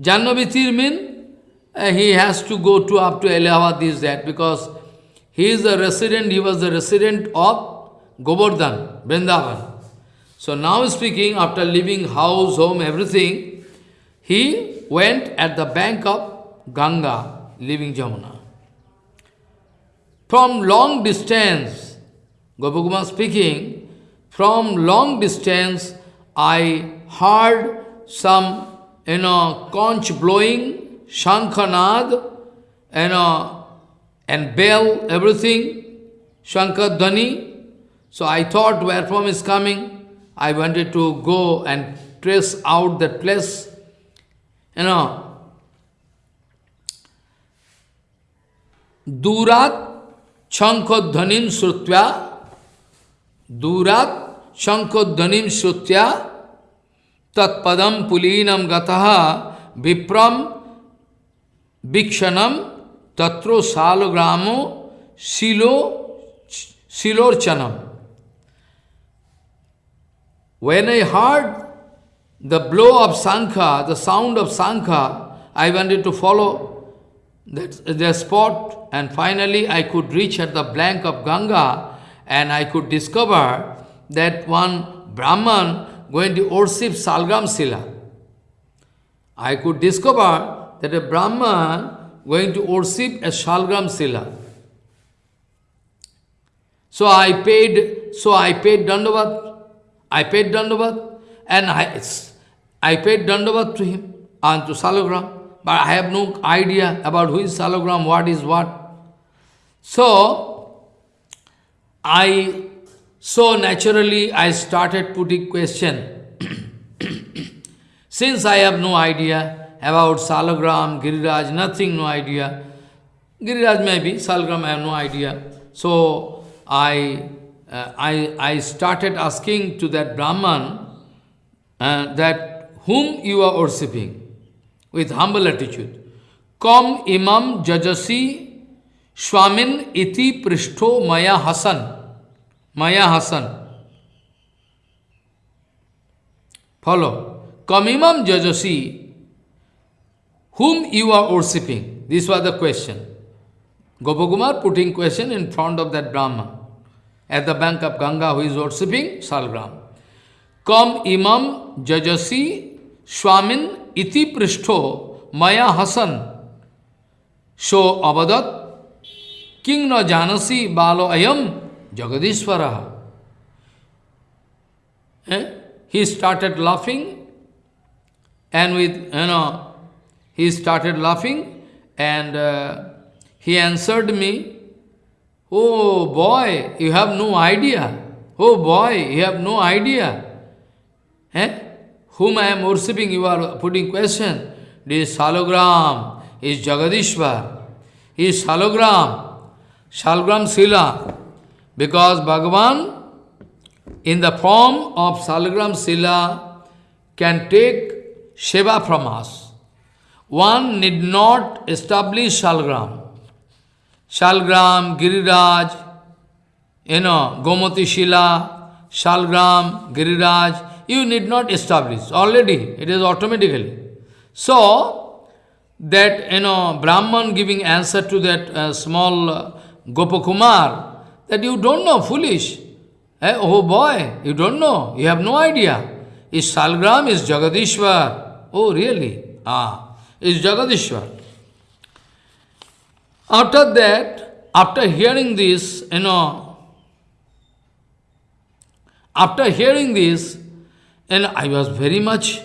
Jannavitir means uh, he has to go to up to Allahabad, this, that, because he is a resident, he was the resident of Govardhan, Vrindavan. So now speaking, after leaving house, home, everything, he went at the bank of Ganga, leaving Jamuna. From long distance, Gopakumar speaking, from long distance, I heard some, you know, conch blowing Shankhanad, you know, and uh, bell, everything, Shankar So I thought where from is coming. I wanted to go and trace out that place. You uh, know, Durat Shankodhanim Srutya, Durat Shankodhanim Srutya, Tat Padam Pulinam Gataha Vipram Vikshanam tatro salogramo silo silorchanam. When I heard the blow of Sankha, the sound of Sankha, I wanted to follow that, the spot and finally I could reach at the bank of Ganga and I could discover that one Brahman going to worship Salgram Sila. I could discover that a Brahman going to worship a Shalgram Sila. So I paid, so I paid Dandavat, I paid Dandavat, and I, I paid Dandavat to him, and to Salagram, but I have no idea about who is Salagram, what is what. So, I, so naturally I started putting question. Since I have no idea about Salagram, Giriraj, nothing, no idea. Giriraj maybe, Salagram I have no idea. So, I, uh, I, I started asking to that Brahman uh, that whom you are worshipping with humble attitude. Kom imam jajasi swamin iti prishto maya hasan. Maya hasan. Follow. Kom imam jajasi whom you are worshipping. This was the question. Gopakumar putting question in front of that Brahman at the bank of Ganga who is worshipping Salgram. Kam imam jajasi swamin iti prishto maya hasan so avadat king na janasi balo ayam jagadishvara. Eh? He started laughing and with, you know, he started laughing and uh, he answered me, Oh boy, you have no idea. Oh boy, you have no idea. Eh? Whom I am worshipping, you are putting question. This Salogram is Jagadishwar. He is Salogram, Salogram Sila. Because Bhagavan, in the form of Salogram Sila, can take Seva from us. One need not establish Shalgram. Shalgram, Giriraj, you know, Gomati Shila, Shalgram, Giriraj, you need not establish. Already, it is automatically. So, that, you know, Brahman giving answer to that uh, small uh, Gopakumar, that you don't know, foolish. Eh? Oh boy, you don't know, you have no idea. Is Salgram is Jagadishwar. Oh, really? Ah, is Jagadishwar. After that, after hearing this, you know, after hearing this, and I was very much,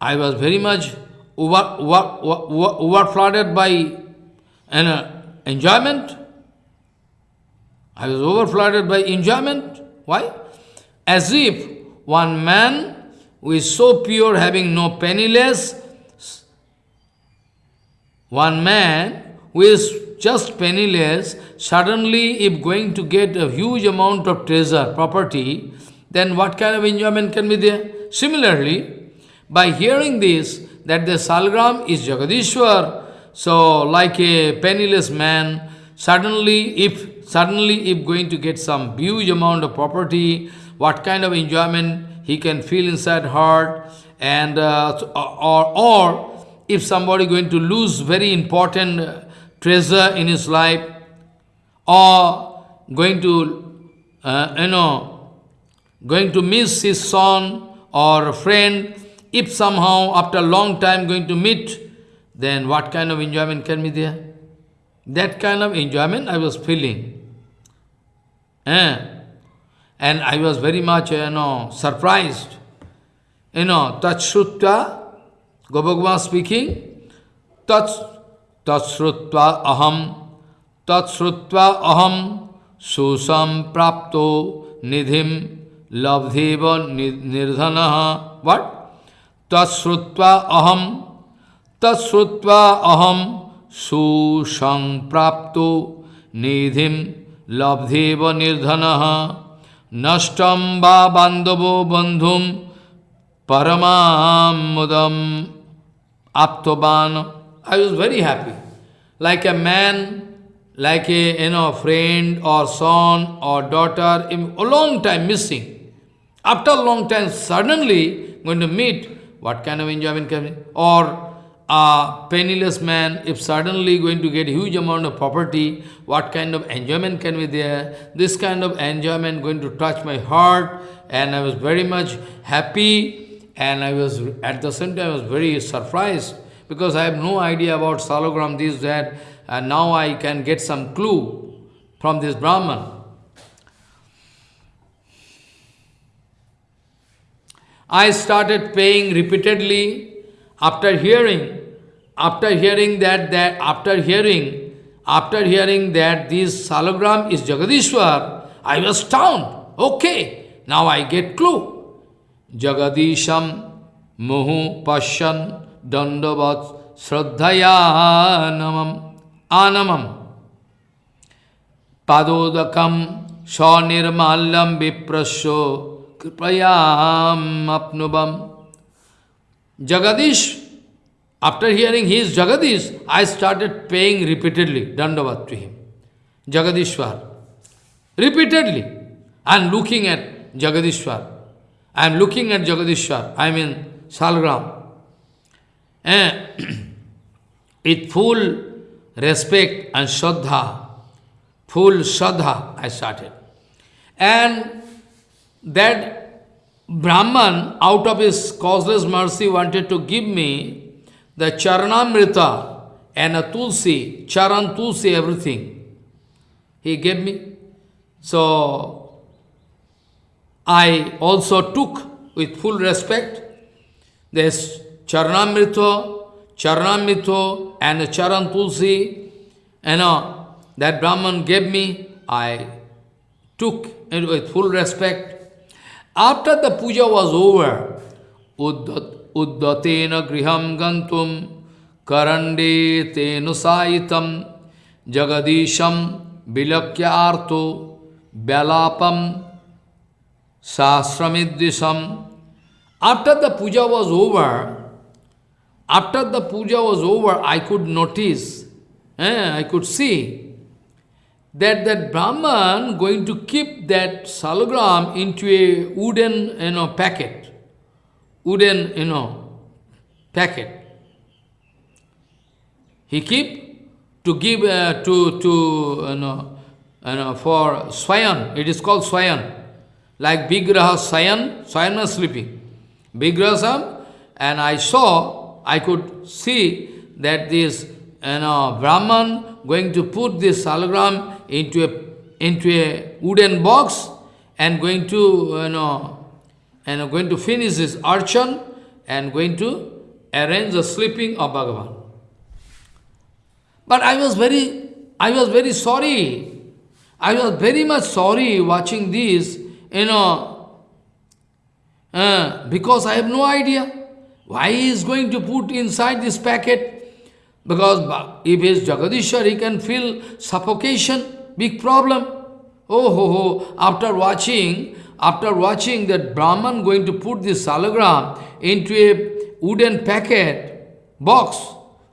I was very much over, over, over, over flooded by an uh, enjoyment. I was over flooded by enjoyment. Why? As if one man who is so pure, having no penniless, one man who is just penniless, suddenly if going to get a huge amount of treasure, property, then what kind of enjoyment can be there? Similarly, by hearing this, that the Salgram is Jagadishwar, so like a penniless man, suddenly if suddenly if going to get some huge amount of property, what kind of enjoyment he can feel inside heart, and uh, or, or if somebody going to lose very important treasure in his life, or going to, uh, you know, going to miss his son or friend, if somehow after a long time going to meet, then what kind of enjoyment can be there? That kind of enjoyment I was feeling. Eh? And I was very much, you know, surprised. You know, Tachrutva, Gopakumar speaking, tatsrutva aham, tatsrutva aham, susam prapto nidhim labdheva nirdhana. What? Tatsrutva aham, tatsrutva aham, susam prapto nidhim labdheva nirdhana. नष्टम bandhu bandhum paramam mudam aptoban. I was very happy. Like a man like a you know friend or son or daughter, a long time missing. After a long time, suddenly going to meet, what kind of enjoyment can be? Or a penniless man, if suddenly going to get huge amount of property, what kind of enjoyment can be there? This kind of enjoyment going to touch my heart, and I was very much happy, and I was, at the same time, I was very surprised, because I have no idea about salogram, this, that, and now I can get some clue from this Brahman. I started paying repeatedly after hearing, after hearing that, that after hearing, after hearing that this salagram is Jagadishwar, I was stunned. Okay, now I get clue. जगदीशम मुहु पश्यन दंडवत श्रद्धया नमम। आनमम। पादोदकम स्वनिर्माल्यम विप्रशो कृपयाम Jagadish after hearing his Jagadish I started paying repeatedly dandavat to him Jagadishwar repeatedly am looking at Jagadishwar I am looking at Jagadishwar. I mean Salgram. Eh, and with full respect and Shraddha, full Shraddha, I started. And that Brahman, out of his causeless mercy, wanted to give me the Charanamrita and a Tulsi, Charan Tulsi, everything. He gave me. So, I also took with full respect this Charanamrita, Charanamrita and Charan Tulsi, you know, that Brahman gave me, I took it with full respect. After the puja was over, Uddatena griham gantum karande tenusayitam jagadisham vilakya arto belapam sasramidvisam. After the puja was over, after the puja was over, I could notice, eh, I could see that that Brahman going to keep that salagram into a wooden you know, packet, wooden you know, packet. He keep to give uh, to to you know, you know for swayan. It is called swayan, like Vigraha swayan. Swayan was sleeping. Vigrahasam, and I saw, I could see that this you know Brahman going to put this salagram into a, into a wooden box and going to, you know, and going to finish this archan and going to arrange the sleeping of Bhagavan. But I was very, I was very sorry. I was very much sorry watching this, you know, uh, because I have no idea why he is going to put inside this packet. Because if he is Jagadishwar, he can feel suffocation. Big problem. Oh, ho, ho. After watching, after watching that Brahman going to put this salagram into a wooden packet, box,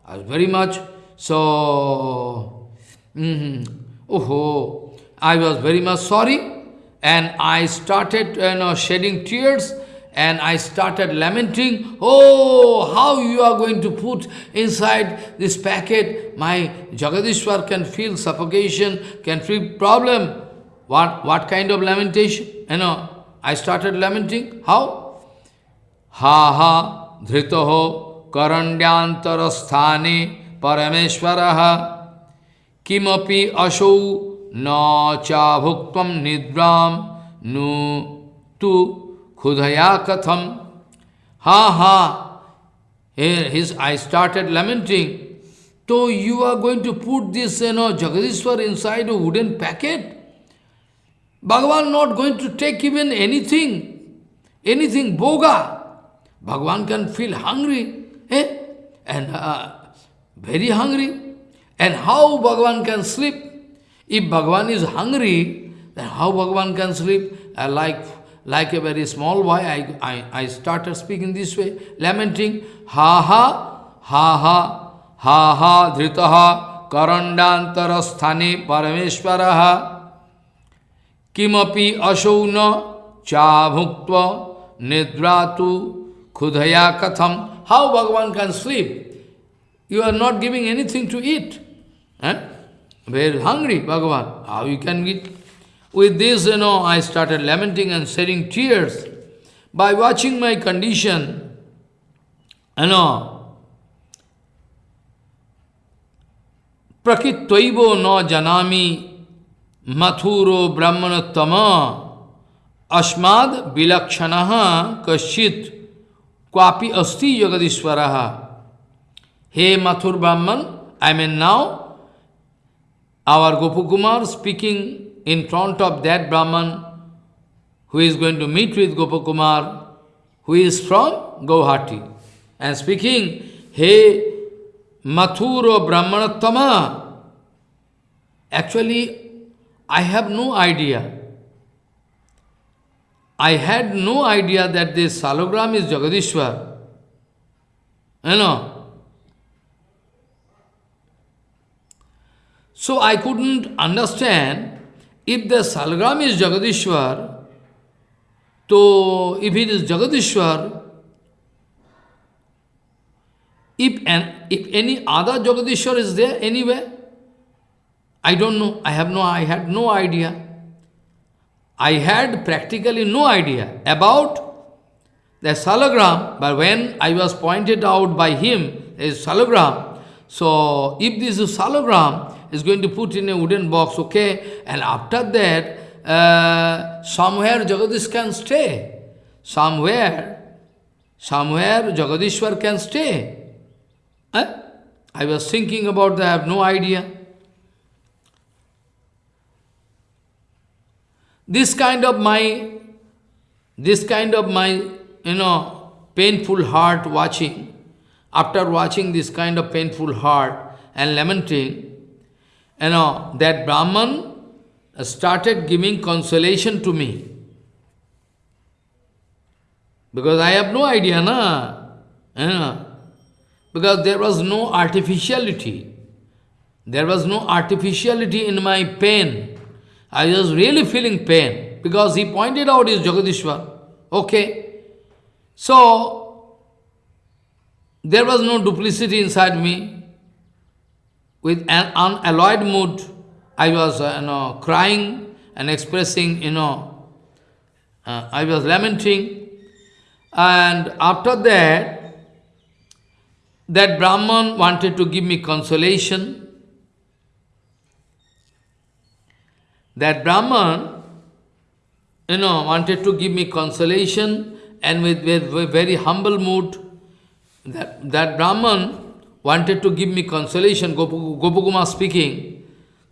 I was very much, so, mm -hmm, oh, ho, I was very much sorry, and I started you know, shedding tears, and I started lamenting, oh, how you are going to put inside this packet, my Jagadishwar can feel suffocation, can feel problem. What, what kind of lamentation? You know, I started lamenting. How? Ha ha dhritaho karandyantarasthane parameshwaraha kimapi asau न चा भुक्त निद्रा नु तु खुदया कथम हा हा his I started lamenting तो you are going to put this no Jagadishwar inside wooden packet Bhagavan not going to take even anything anything bhoga Bhagavan can feel hungry and very hungry and how Bhagavan can sleep If Bhagavan is hungry, then how Bhagavan can sleep? Uh, like like a very small boy, I, I, I started speaking this way, lamenting, ha ha, ha ha, ha ha, dhritaha, karandantarasthane parameshwaraha, kimapi ashauna cha bhuktva nidratu khudaya katham. How Bhagavan can sleep? You are not giving anything to eat. Eh? Very hungry, Bhagavan. How you can eat? With this, you know, I started lamenting and shedding tears. By watching my condition, you know, prakitvaivo no janami Mathuro Brahmanattama Asmad Vilakshanaha Kashit Kwapi Asti Jagadishwaraha. Hey Mathur Brahman, I mean now, our Gopakumar speaking in front of that Brahman who is going to meet with Gopakumar, who is from Guwahati, and speaking, Hey Mathuro Brahmanattama, actually I have no idea. I had no idea that this salogram is Jagadishwar. You know. So I couldn't understand if the salogram is Jagadishwar, so if it is Jagadishwar, if, an, if any other Jagadishwar is there anywhere, I don't know. I have no, I had no idea. I had practically no idea about the salagram, but when I was pointed out by him, is salagram. So if this is salagram, is going to put in a wooden box, okay, and after that, uh, somewhere Jagadish can stay. Somewhere, somewhere Jagadishwar can stay. Eh? I was thinking about that, I have no idea. This kind of my, this kind of my, you know, painful heart watching, after watching this kind of painful heart and lamenting, you know, that Brahman started giving consolation to me. Because I have no idea, na? You know, because there was no artificiality. There was no artificiality in my pain. I was really feeling pain because he pointed out his Jagadishwar. Okay. So, there was no duplicity inside me. With an unalloyed mood, I was uh, you know, crying and expressing, you know, uh, I was lamenting. And after that, that Brahman wanted to give me consolation. That Brahman, you know, wanted to give me consolation and with, with, with very humble mood, that, that Brahman wanted to give me consolation, Gopakumar speaking.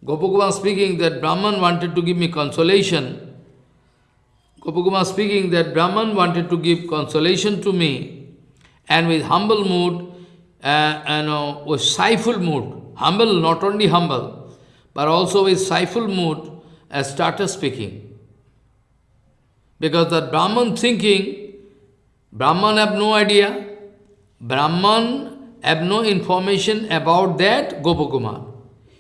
Gopakumar speaking that Brahman wanted to give me consolation. Gopakumar speaking that Brahman wanted to give consolation to me and with humble mood, uh, and uh, with siful mood, humble, not only humble, but also with siful mood, as started speaking. Because that Brahman thinking, Brahman have no idea, Brahman have no information about that Gopakumar.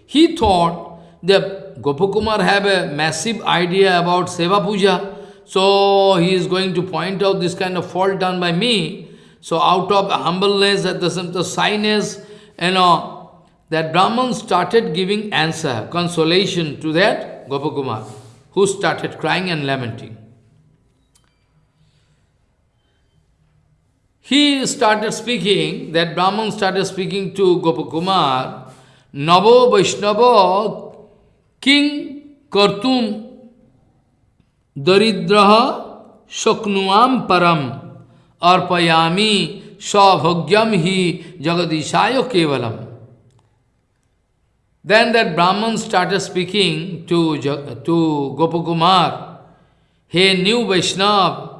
He thought that Gopakumar have a massive idea about Seva Puja, so he is going to point out this kind of fault done by me. So out of humbleness, at the same time, shyness, you know, that Brahman started giving answer, consolation to that Gopakumar, who started crying and lamenting. He started speaking, that Brahman started speaking to Gopakumar, Navo Vaishnava King Kartum Daridraha Shaknuam Param Arpayami Savhagyam Hi Jagadishaya Kevalam. Then that Brahman started speaking to, to Gopakumar, Hey new Vaishnav,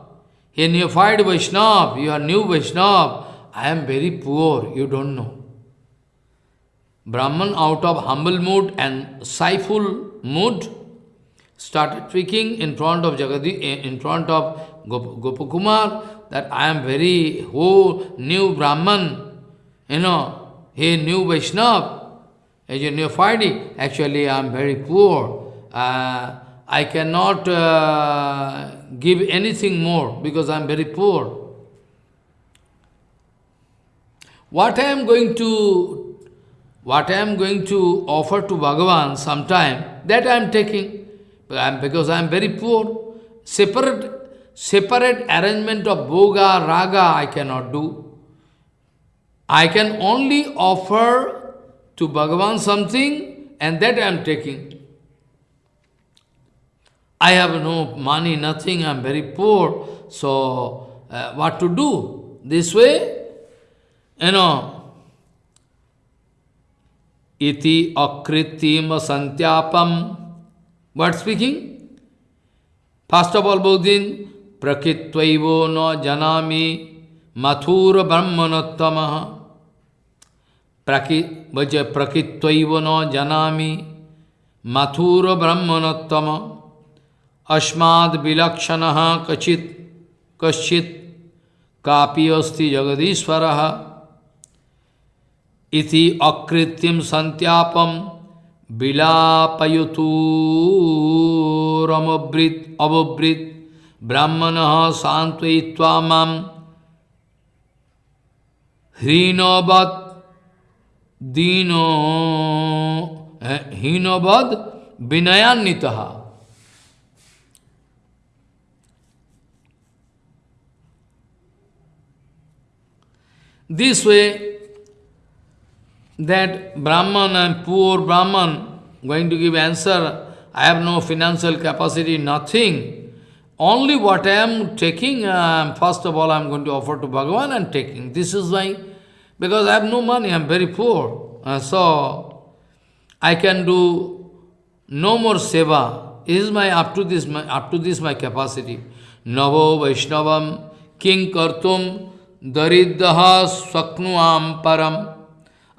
hey neophyte Vaishnav, you are new Vaishnav, I am very poor, you don't know. Brahman out of humble mood and siful mood started speaking in front of Jagadi, in front of Gop Gopakumar that I am very oh new Brahman, you know, he new Vaishnav, as a neophyte, actually I am very poor. Uh, I cannot uh, give anything more because I am very poor. What I am going to, what I am going to offer to Bhagavan sometime, that I am taking because I am very poor. Separate, separate arrangement of bhoga, raga I cannot do. I can only offer to Bhagavan something and that I am taking. I have no money, nothing, I am very poor, so uh, what to do? This way, you know, iti akritim santyapam. What speaking? First of all, Bodhin, prakitvaivo no janami mathura brahmanottamaha. Prakitvaivo no janami mathura brahmanottama. अस्माद विलक्षण कचित, कश्चित copy अस्ति जगदीश्वर। इति अकृत्रिम संत्यापम विलापयुतूरमृत अवृत ब्राह्मण सांत्वय्वा माम हीनोबद, दीनो, हीनोबद विनयान्वित। This way, that Brahman and poor Brahman going to give answer, I have no financial capacity, nothing. Only what I am taking, uh, first of all, I am going to offer to Bhagavan and taking. This is why, because I have no money, I am very poor. Uh, so, I can do no more seva. This is my, up to this, my, up to this my capacity. Navo Vaishnavam King Kartum daridha swaknuam param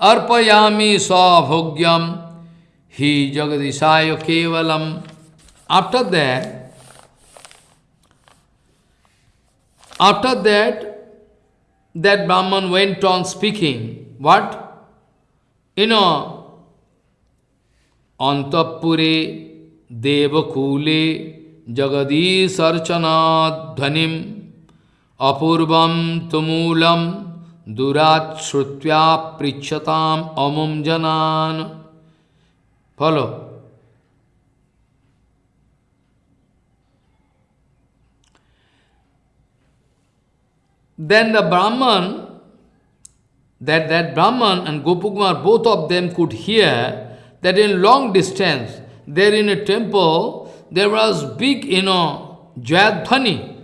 arpayami savogyam hi jagadisaya kevalam. After that, after that, that Brahman went on speaking, what? You know, antapure devakule jagadish archana dhanim apurvam tumulam durat srutvya prichatam amum janan. Follow. Then the Brahman, that, that Brahman and Gopakumar, both of them could hear that in long distance, there in a temple, there was big, you know, Jayadhani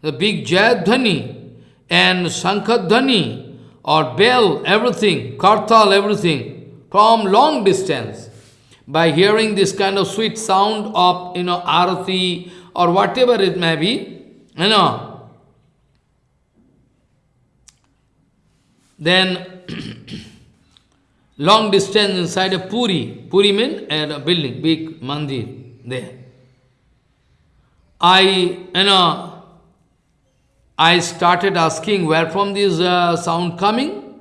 the big Jayadhani and Sankhadhani or bell, everything, kartal, everything, from long distance. By hearing this kind of sweet sound of, you know, arati or whatever it may be, you know, then long distance inside a puri, puri means a building, big mandir there. I, you know, I started asking where from this uh, sound coming?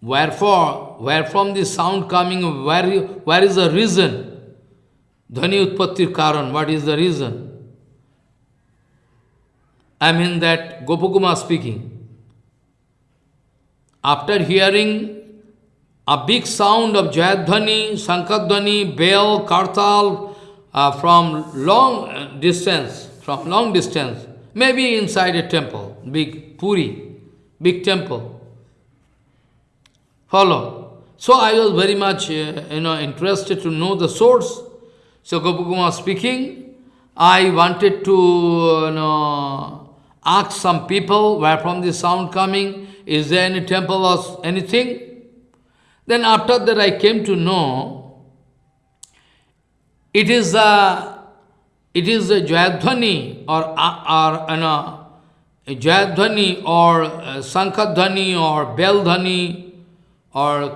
Wherefore, where from this sound coming, where, where is the reason? Dhani Utpattir Karan, what is the reason? I mean that Gopakumar speaking. After hearing a big sound of Jayadhani, Sankadhani, Bell, Kartal, uh, from long uh, distance, from long distance, maybe inside a temple, big Puri, big temple. Follow. So I was very much, uh, you know, interested to know the source. So Gopakumar speaking, I wanted to, you know, ask some people where from the sound coming, is there any temple or anything? Then after that I came to know it is a, it is a Jayadhani or, or you know, Jayadhani or uh, Sankhadhani or Beldhani or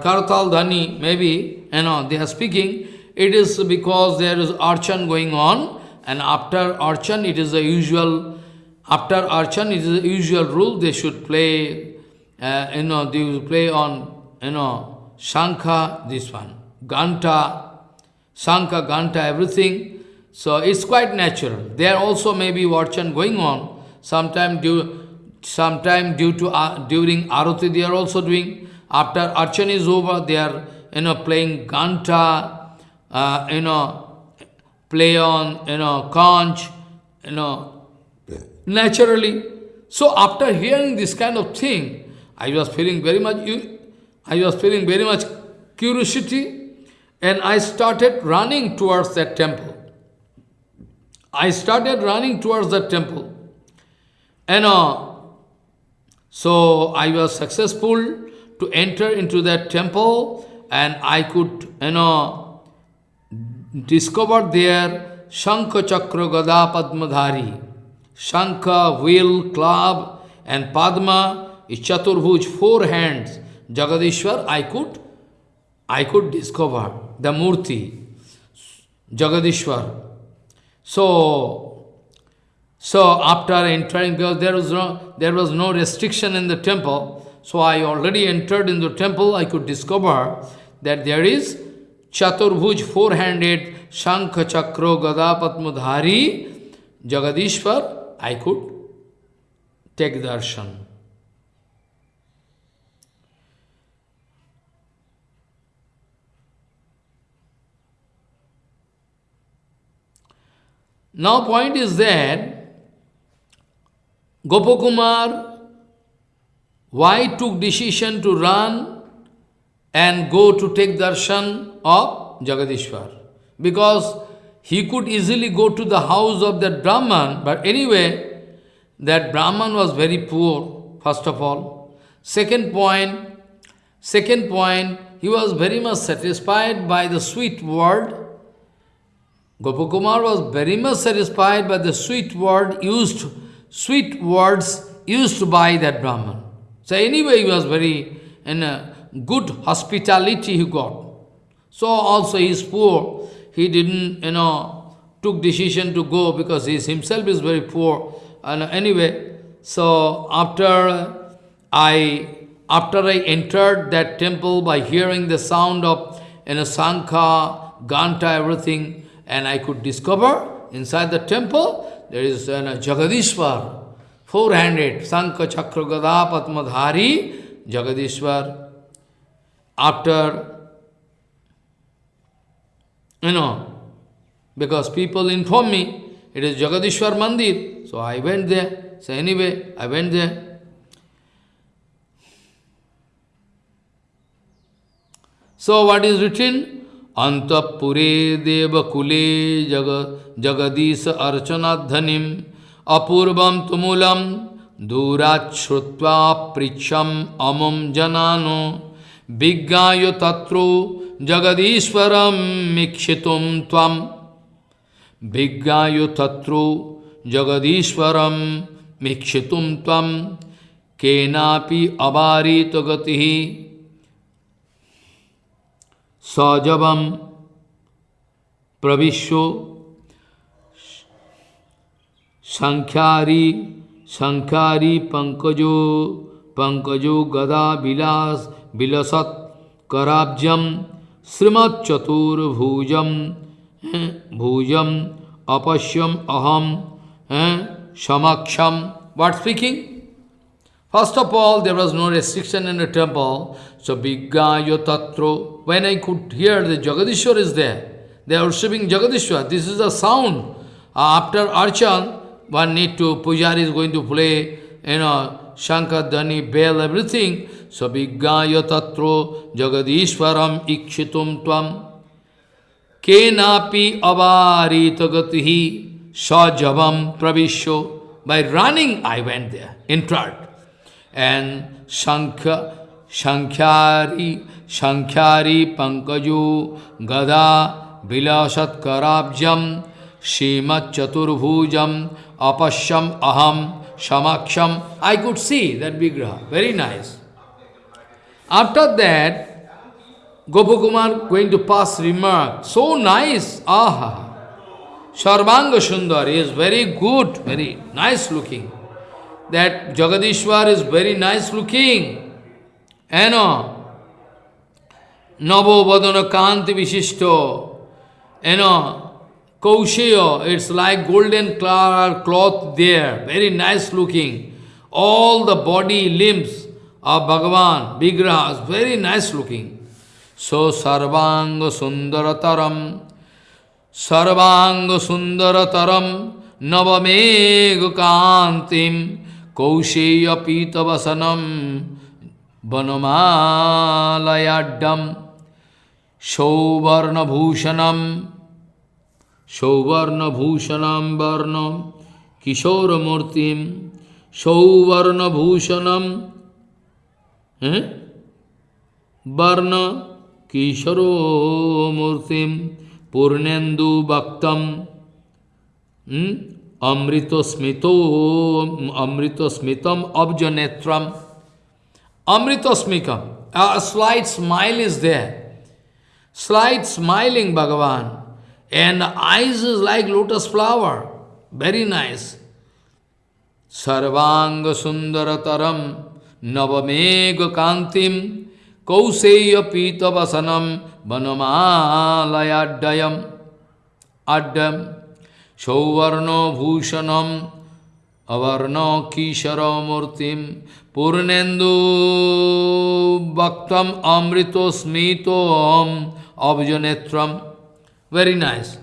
maybe, you know, they are speaking. It is because there is archan going on and after archan it is the usual, after archan it is the usual rule, they should play, uh, you know, they will play on, you know, Shankha, this one, Ganta, Shankha, Ganta, everything. So it's quite natural. There also may be Varchan going on. Sometime due, sometime due to uh, during Arati they are also doing. After Archan is over, they are you know playing Ganta, uh, you know, play on you know conch, you know, naturally. So after hearing this kind of thing, I was feeling very much I was feeling very much curiosity And I started running towards that temple. I started running towards that temple. And uh, so I was successful to enter into that temple and I could, you know, discover there Shankha Chakra Gada Padmadhari. Shankha, wheel, club and Padma is Chaturbhuj, four hands. Jagadishwar, I could, I could discover the Murti, Jagadishwar. So, so after entering, because there was no, there was no restriction in the temple, so I already entered in the temple, I could discover that there is Chaturbhuj, four-handed, Shankha Chakra Gada Padmadhari, Jagadishwar, I could take darshan. Now point is that Gopakumar, why took decision to run and go to take darshan of Jagadishwar? Because he could easily go to the house of that Brahman, but anyway, that Brahman was very poor, first of all. Second point, second point, he was very much satisfied by the sweet word Gopakumar was very much satisfied by the sweet word used, sweet words used by that Brahman. So anyway, he was very in a good hospitality he got. So also he is poor. He didn't, you know, took decision to go because he himself is very poor. And anyway, so after I after I entered that temple by hearing the sound of you know, Sankha, Ganta, everything, and I could discover inside the temple there is a uh, Jagadishwar, four-handed, Sankha Chakra Gada Padmadhari, Jagadishwar. After, you know, because people inform me, it is Jagadishwar Mandir, so I went there. So anyway, I went there. So what is written? अंतपुरे Devkule जग, जगदीश अर्चनाधनिम अपूर्वम तुमूलम दूराच्छ्रुत्वा पृक्षम अमुम जनानो, विज्ञाय तत्रो जगदीश्वरम मीक्षितुम त्वम विज्ञाय तत्रो जगदीश्वरम मीक्षितुम त्वम केनापि अबारित गति सजवम प्रविश्व संख्यारी संख्यारी पंकजो पंकजो गदा विलास विलसत कराब्जम श्रीमच्चतुर्भुजम भुजम अपश्यम अहम समक्षम what speaking? First of all, there was no restriction in the temple. So, Vigaya Tatro, when I could hear the Jagadishwar is there, they are worshiping Jagadishwar. This is the sound. After Archan, one need to, Pujari is going to play, you know, Shankar, Dhani, bell, everything. So, Vigaya Tatro, Jagadishwaram, Ikshitum Tvam, Kenapi Avarita Gatihi, Sajavam Pravisho. By running, I went there, entered and Shankha, Shankyari, Shankyari Pankaju Gada Vilasat Karabjam Shimat Chaturbhujam Apasham Aham Shamaksham. I could see that Vigraha, very nice. After that, Gopakumar going to pass remark, so nice, aha. Sarvanga Sundar is very good, very nice looking that Jagadishwar is very nice looking. You know, Navo Vadana Kanti Vishishto, you know, Kausheya, it's like golden cloth there, very nice looking. All the body, limbs of Bhagavan, Vigrahas, very nice looking. So Sarvanga Sundarataram, Sarvanga Sundarataram, Navamega কৌশেয় কৌশেয়পীতবসনম বনমালয়াড্ডম সৌবর্ণভূষণম সৌবর্ণভূষণম বর্ণ কিশোরমূর্তি সৌবর্ণভূষণম হ্যাঁ বর্ণ কিশোরমূর্তিম পূর্ণেন্দু ভক্তম Amrito Smitam Abjanetram Amrito Smikam A slight smile is there. Slight smiling Bhagavan. And eyes is like lotus flower. Very nice. Sarvanga Sundarataram Navamega Kantim Kauseya Pita Vasanam Vanamalayadayam Addam Shauvarno Bhushanam Avarno Kishara Murtim Purnendu Bhaktam Amrito Smito Abjanetram. Very nice.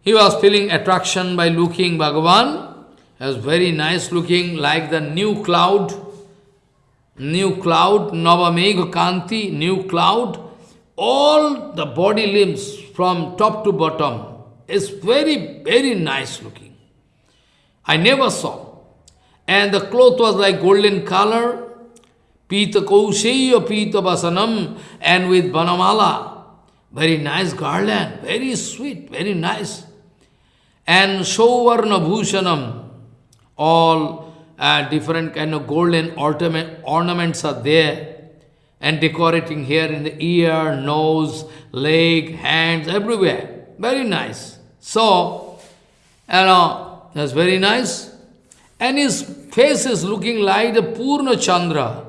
He was feeling attraction by looking Bhagavan. He was very nice looking, like the new cloud. New cloud, Navamegha Kanti, new cloud. All the body limbs from top to bottom is very, very nice looking. I never saw. And the cloth was like golden color, Pita Kauseya Pita basanam, and with Banamala. Very nice garland, very sweet, very nice. And Sovarna Bhushanam, all uh, different kind of golden ornament, ornaments are there. And decorating here in the ear, nose, leg, hands, everywhere. Very nice. So, you know, that's very nice. And his face is looking like the Purna Chandra.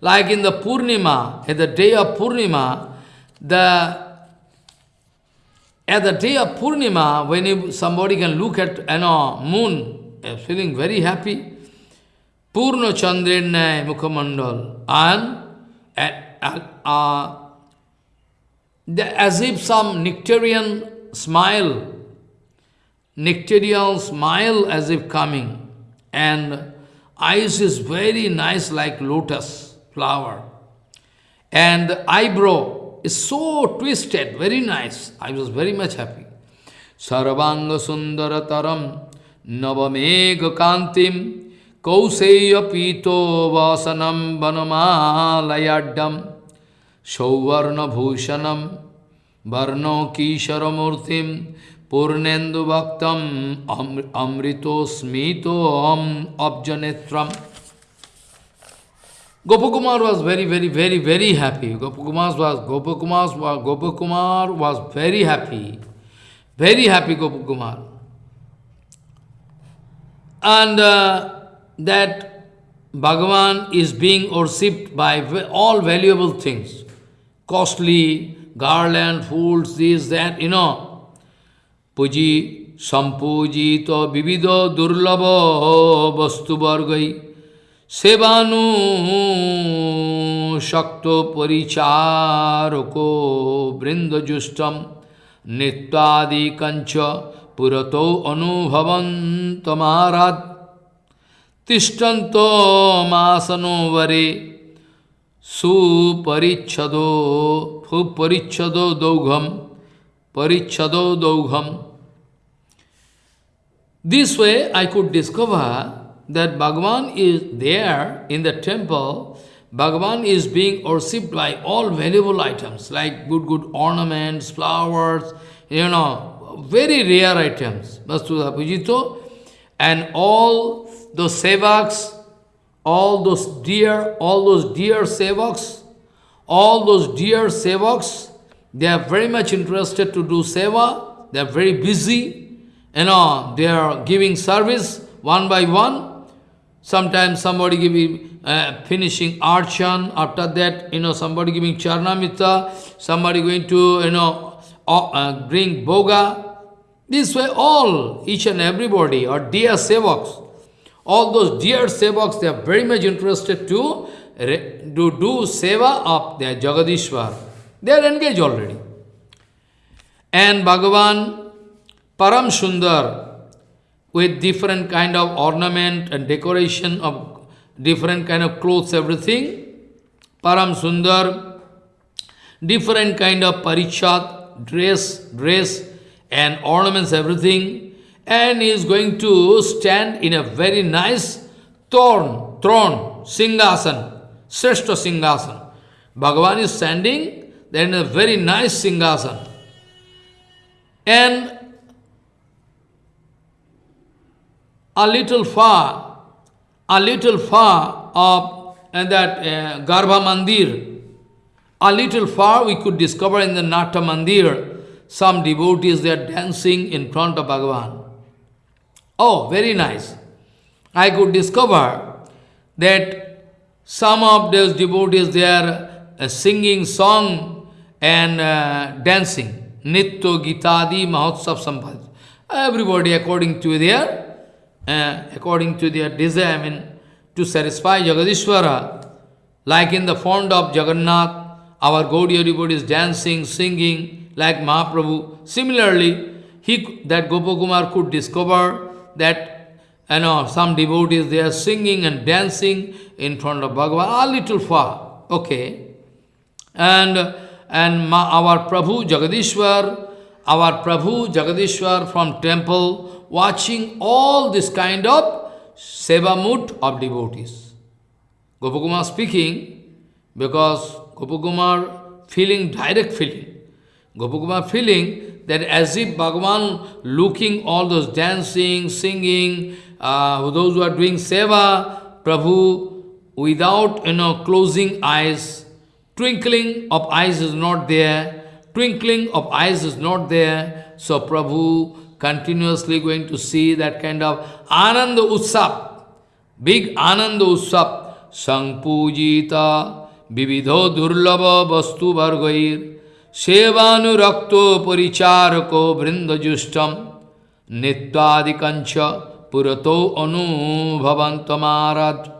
Like in the Purnima, at the day of Purnima, the at the day of Purnima, when somebody can look at you know, moon, feeling very happy, Purna Chandrenay Mukhamandal, and uh, uh, as if some nectarian smile, nectarian smile as if coming and eyes is very nice like lotus flower. And eyebrow is so twisted, very nice. I was very much happy. Sarvanga Sundarataram Navamega Kantim Kauseya Pito Vasanam Vanamalayadam Sauvarna Bhushanam Varno Kisharamurtim Purnendu Bhaktam Amrito Smito Om Abjanetram. Gopakumar was very, very, very, very happy. Gopakumar was Gopakumar was Gopakumar was very happy. Very happy Gopakumar. And uh, that Bhagavan is being worshipped by all valuable things. Costly, garland, fools, this, that, you know. পুজি সম্পূজিত বিবিধ দুর্লভ বস্তুবর্গই সেবানু শক্ত পরিচারক বৃন্দজুষ্টম নিত্যাদিকঞ্চ পুরত অনুভবন্তমারাত তিষ্ঠন্ত মাসনোবরে सुपरिच्छदो सुपरिच्छदो दौघम परिच्छदो दौघम this way I could discover that Bhagavan is there in the temple Bhagavan is being worshipped by all valuable items like good good ornaments flowers you know very rare items वस्तु पूजितो and all the sevaks all those dear, all those dear sevaks, all those dear sevaks, they are very much interested to do seva. They are very busy you know, they are giving service one by one. Sometimes somebody giving, uh, finishing archan, after that, you know, somebody giving charnamita, somebody going to, you know, uh, bring boga. This way, all, each and everybody, or dear sevaks, all those dear sevaks, they are very much interested to, to do seva of their Jagadishwar. They are engaged already. And Bhagavan Param Sundar with different kind of ornament and decoration of different kind of clothes, everything. Param Sundar, different kind of parichat, dress, dress, and ornaments, everything, and he is going to stand in a very nice throne, throne, singhasan, sreshta singhasan. Bhagavan is standing there in a very nice singhasan. And a little far, a little far of uh, that uh, Garbha Mandir, a little far we could discover in the Nata Mandir, some devotees they are dancing in front of Bhagavan. Oh, very nice. I could discover that some of those devotees they are uh, singing song and uh, dancing. Nitto Gitadi Mahotsav Sampad. Everybody according to their uh, according to their desire, I mean, to satisfy Jagadishwara, like in the font of Jagannath, our Gaudiya devotee is dancing, singing, like Mahaprabhu. Similarly, he, that Gopakumar could discover that you know, some devotees, they are singing and dancing in front of Bhagavan, a little far, okay. And, and our Prabhu Jagadishwar, our Prabhu Jagadishwar from temple, watching all this kind of seva mood of devotees. Gopakumar speaking, because Gopakumar feeling direct feeling. Gopakumar feeling that as if Bhagavan looking all those dancing, singing, uh, those who are doing seva, Prabhu, without you know closing eyes, twinkling of eyes is not there, twinkling of eyes is not there. So Prabhu continuously going to see that kind of Ananda Utsap, big Ananda Utsap, Sangpujita, Vividho Durlava Vastu Vargair, Sevanurakto Paricharako Vrindajustam, Nityadikancha Purato Anu Bhavantamarad,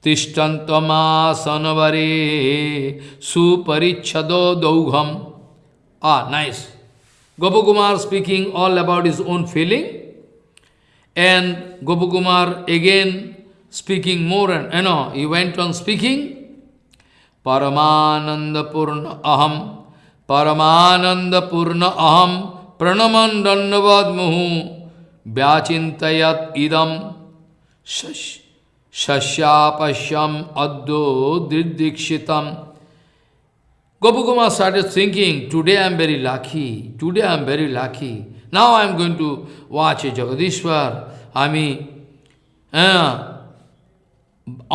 Tishtantamasanavari Suparichado Daugham. Ah, nice. Gopakumar speaking all about his own feeling, and Gopakumar again speaking more and, you know, he went on speaking, Paramananda Purna Aham, परमानंद पूर्ण अहम प्रणमन दंडवाद मुहु व्याचित इदम शश्यापश्यम अद्दो दृदीक्षित Gopakumar thinking today I am very lucky today I am very lucky now I am going to watch a Jagadishwar I mean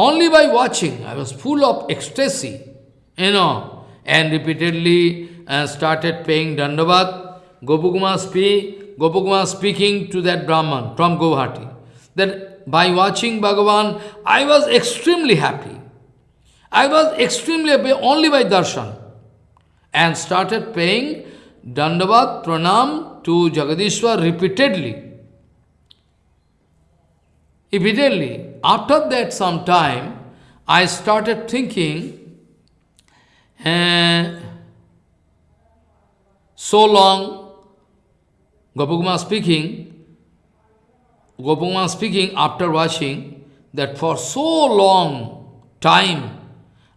only by watching I was full of expressive you know and repeatedly uh, started paying Dandavat. Gopakumar, speak, speaking to that Brahman from Guwahati, that by watching Bhagavan, I was extremely happy. I was extremely happy only by darshan and started paying Dandavat Pranam to Jagadishwar repeatedly. Repeatedly. After that some time, I started thinking, uh, so long, Gopakumar speaking, Gopakumar speaking after watching, that for so long time,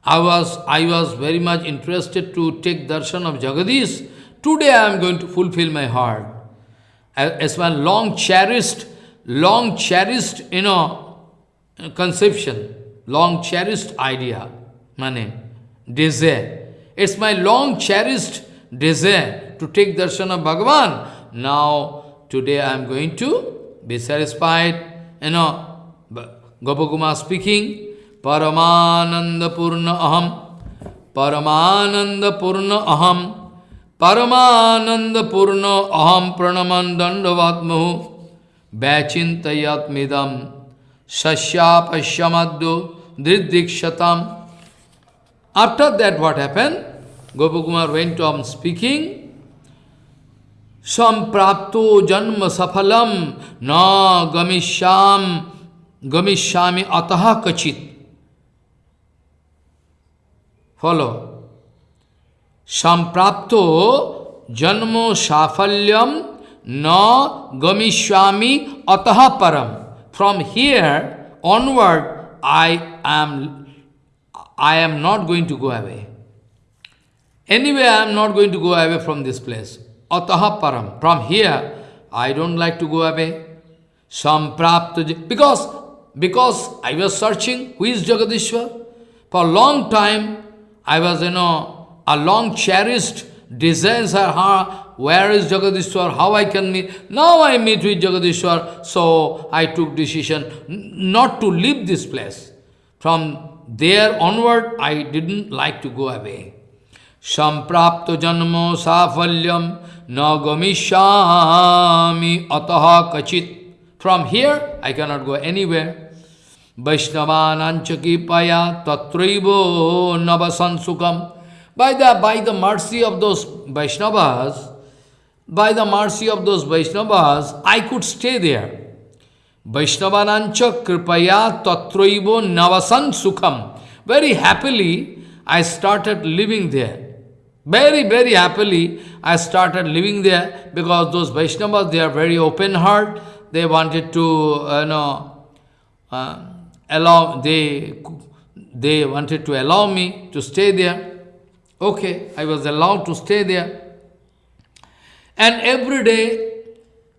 I was, I was very much interested to take darshan of Jagadish. Today I am going to fulfill my heart. As one long cherished, long cherished, you know, conception, long cherished idea, money, desire. It's my long cherished desire to take darshan of Bhagavan. Now, today I am going to be satisfied. You know, Gopakumar speaking, Paramananda Purna Aham, Paramananda Purna Aham, Paramananda Purna Aham Pranaman Dandavatmahu, Bachintayat Midam, Sashyapashyamaddu, Driddikshatam. After that, what happened? Gopakumar went on speaking. Samprapto janma safalam na gamishyam gamishyami ataha kachit. Follow. Samprapto janmo safalyam na gamishwami ataha param. From here onward, I am, I am not going to go away. Anyway, I am not going to go away from this place. Ataha param. From here, I don't like to go away. Samprapta. Because, because I was searching who is Jagadishwar. For a long time, I was, you know, a long cherished desires are, where is Jagadishwar, how I can meet. Now I meet with Jagadishwar, so I took decision not to leave this place. From there onward, I didn't like to go away. Samprapto janmo safalyam ataha kachit. From here, I cannot go anywhere. Vaishnavananchaki paya tatraivo navasansukam. By the, by the mercy of those Vaishnavas, by the mercy of those Vaishnavas, I could stay there. Vaishnavanancha kripaya tatraivo navasan sukham. Very happily, I started living there. Very, very happily, I started living there because those Vaishnavas, they are very open heart. They wanted to, you know, uh, allow, they, they wanted to allow me to stay there. Okay, I was allowed to stay there. And every day,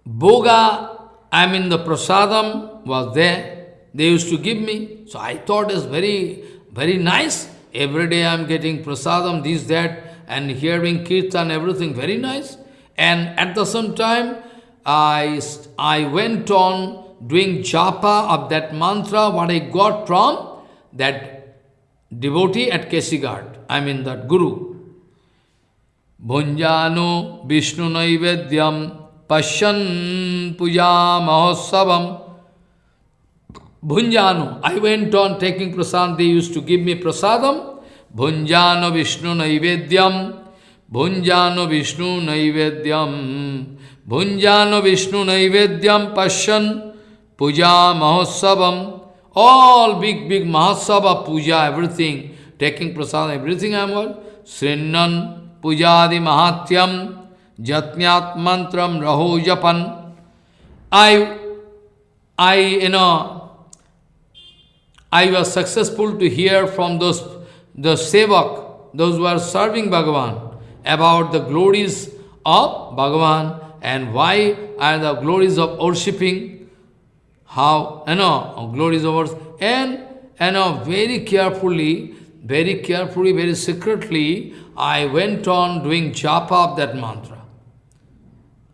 Boga, I mean the prasadam was there. They used to give me. So I thought it's very, very nice. Every day I'm getting prasadam, this, that and hearing kirtan, everything very nice. And at the same time, I, I went on doing japa of that mantra, what I got from that devotee at Kesighat, I mean that guru. Bhunjano Vishnu Naivedyam Pashan Puja Mahotsavam Bhunjano. I went on taking prasadam, they used to give me prasadam. भुंजान विष्णु नैवेद्यम। भुंजान विष्णु नैवेद्यम। भुंजान विष्णु नैवेद्यम पश्यन पूजा महोत्सव all big big mahotsav puja everything taking prasad everything I am all श्रृणन पूजादि महात्यम जत्न्यात मंत्र रहो जपन I I you know I was successful to hear from those the sevak, those who are serving Bhagavan, about the glories of Bhagavan and why are the glories of worshipping, how, you know, glories of worship, and, you know, very carefully, very carefully, very secretly, I went on doing japa of that mantra.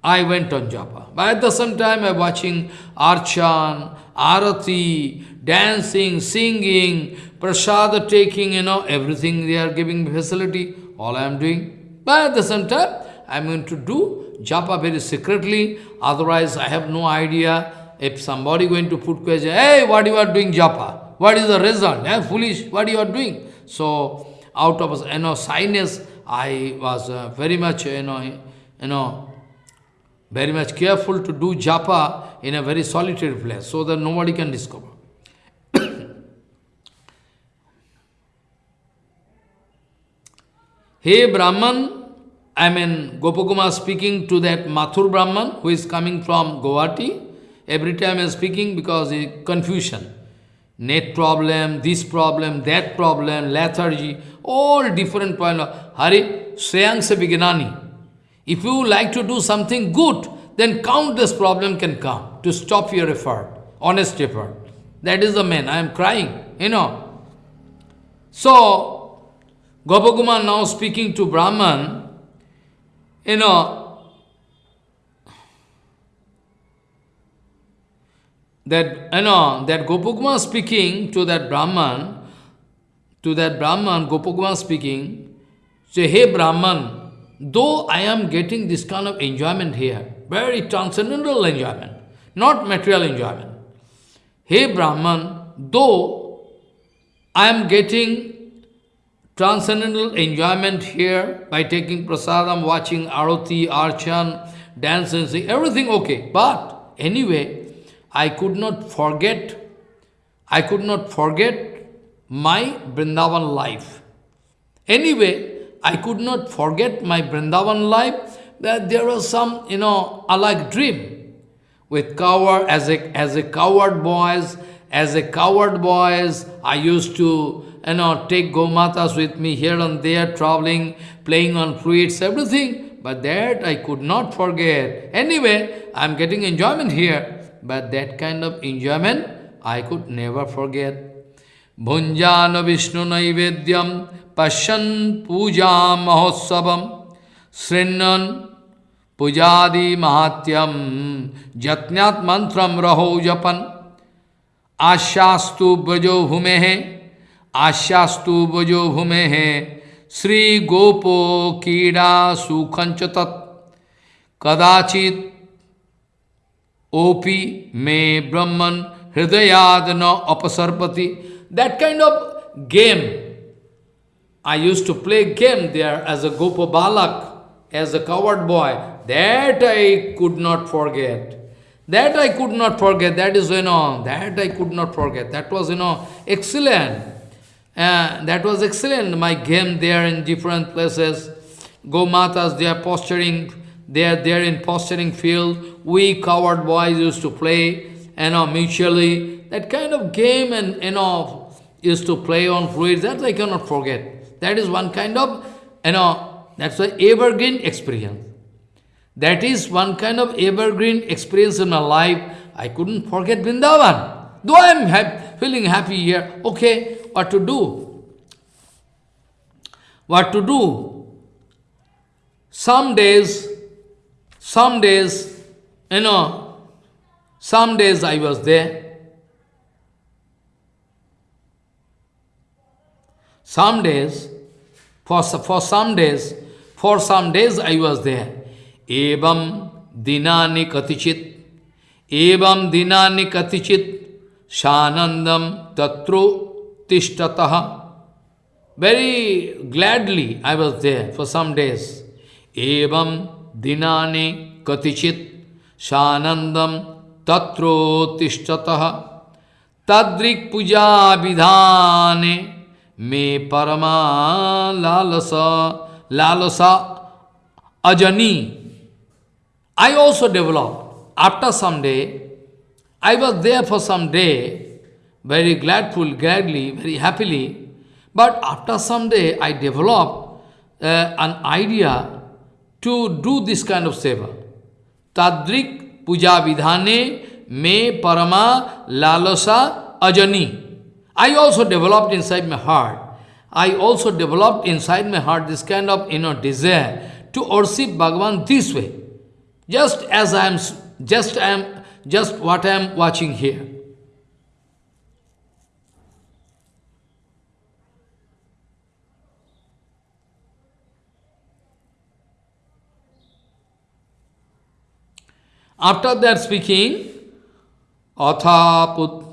I went on japa. But at the same time, I watching Archan, Arati, dancing, singing, prasada taking, you know, everything they are giving facility, all I am doing. But at the same time, I am going to do japa very secretly, otherwise I have no idea if somebody going to put question, hey, what you are doing japa? What is the result? Eh, foolish, what you are doing? So, out of, you know, shyness, I was uh, very much, you know, you know, very much careful to do japa in a very solitary place, so that nobody can discover. Hey Brahman, I mean Gopakumar speaking to that Mathur Brahman who is coming from Guwahati. Every time I am speaking because of confusion. Net problem, this problem, that problem, lethargy, all different point of Hari, se Vignani. If you like to do something good, then countless problem can come to stop your effort, honest effort. That is the man. I am crying, you know. So, Gopakumar now speaking to Brahman, you know, that, you know, that Gopakumar speaking to that Brahman, to that Brahman, Gopakumar speaking, say, hey Brahman, though I am getting this kind of enjoyment here, very transcendental enjoyment, not material enjoyment. Hey Brahman, though I am getting transcendental enjoyment here by taking prasadam, watching arati, archan, dancing, sing, everything okay. But anyway, I could not forget, I could not forget my Vrindavan life. Anyway, I could not forget my Vrindavan life, that there was some, you know, alike dream with coward, as a, as a coward boys, as a coward boys, I used to you know, take Gomatas with me here and there, traveling, playing on fruits, everything. But that I could not forget. Anyway, I'm getting enjoyment here. But that kind of enjoyment I could never forget. Bhunjana Vishnu Naivedyam Pashan Puja Mahotsavam Srinnan Pujadi Mahatyam Jatnyat Mantram Raho Japan Ashastu Brajo Bhumehe Ashastu Brajo Bhumehe Sri Gopo Kida Sukhanchatat Kadachit Opi Me Brahman Hridayadana Apasarpati that kind of game. I used to play game there as a Gopa Balak, as a coward boy. That I could not forget. That I could not forget. That is, you know, that I could not forget. That was, you know, excellent. Uh, that was excellent. My game there in different places. Go Matas, they are posturing, they are there in posturing field. We coward boys used to play, you know, mutually. That kind of game and, you know, used to play on fluids, that I cannot forget. That is one kind of, you know, that's an evergreen experience. That is one kind of evergreen experience in my life. I couldn't forget Vrindavan. Though I am feeling happy here, okay, what to do? What to do? Some days, some days, you know, some days I was there, Some days, for, for some days, for some days I was there. Evam dinani katichit, evam dinani katichit, shanandam tatru tishtataha. Very gladly I was there for some days. Evam dinani katichit, shanandam tatru tishtataha. Tadrik puja vidhane me parama lalasa, lalasa ajani. I also developed. After some day, I was there for some day, very gladful, gladly, very happily. But after some day, I developed uh, an idea to do this kind of seva. Tadrik puja vidhane me parama lalasa ajani. I also developed inside my heart. I also developed inside my heart this kind of you know desire to worship Bhagavan this way. Just as I am just I am just what I am watching here. After that speaking, Athaputraha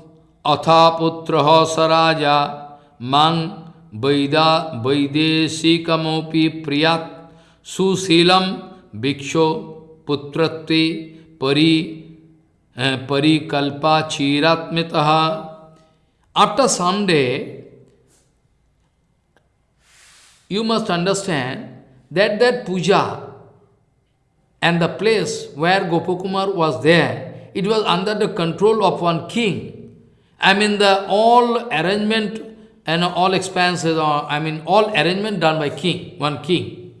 Saraja Mang Vaida Vaidesikamapi Priyat Susilam Bhiksho Putratvi Pari परिकल्पा चीरात्मित after some you must understand that that puja and the place where Gopakumar was there, it was under the control of one king. I mean the all arrangement and all expenses, or I mean all arrangement done by king, one king.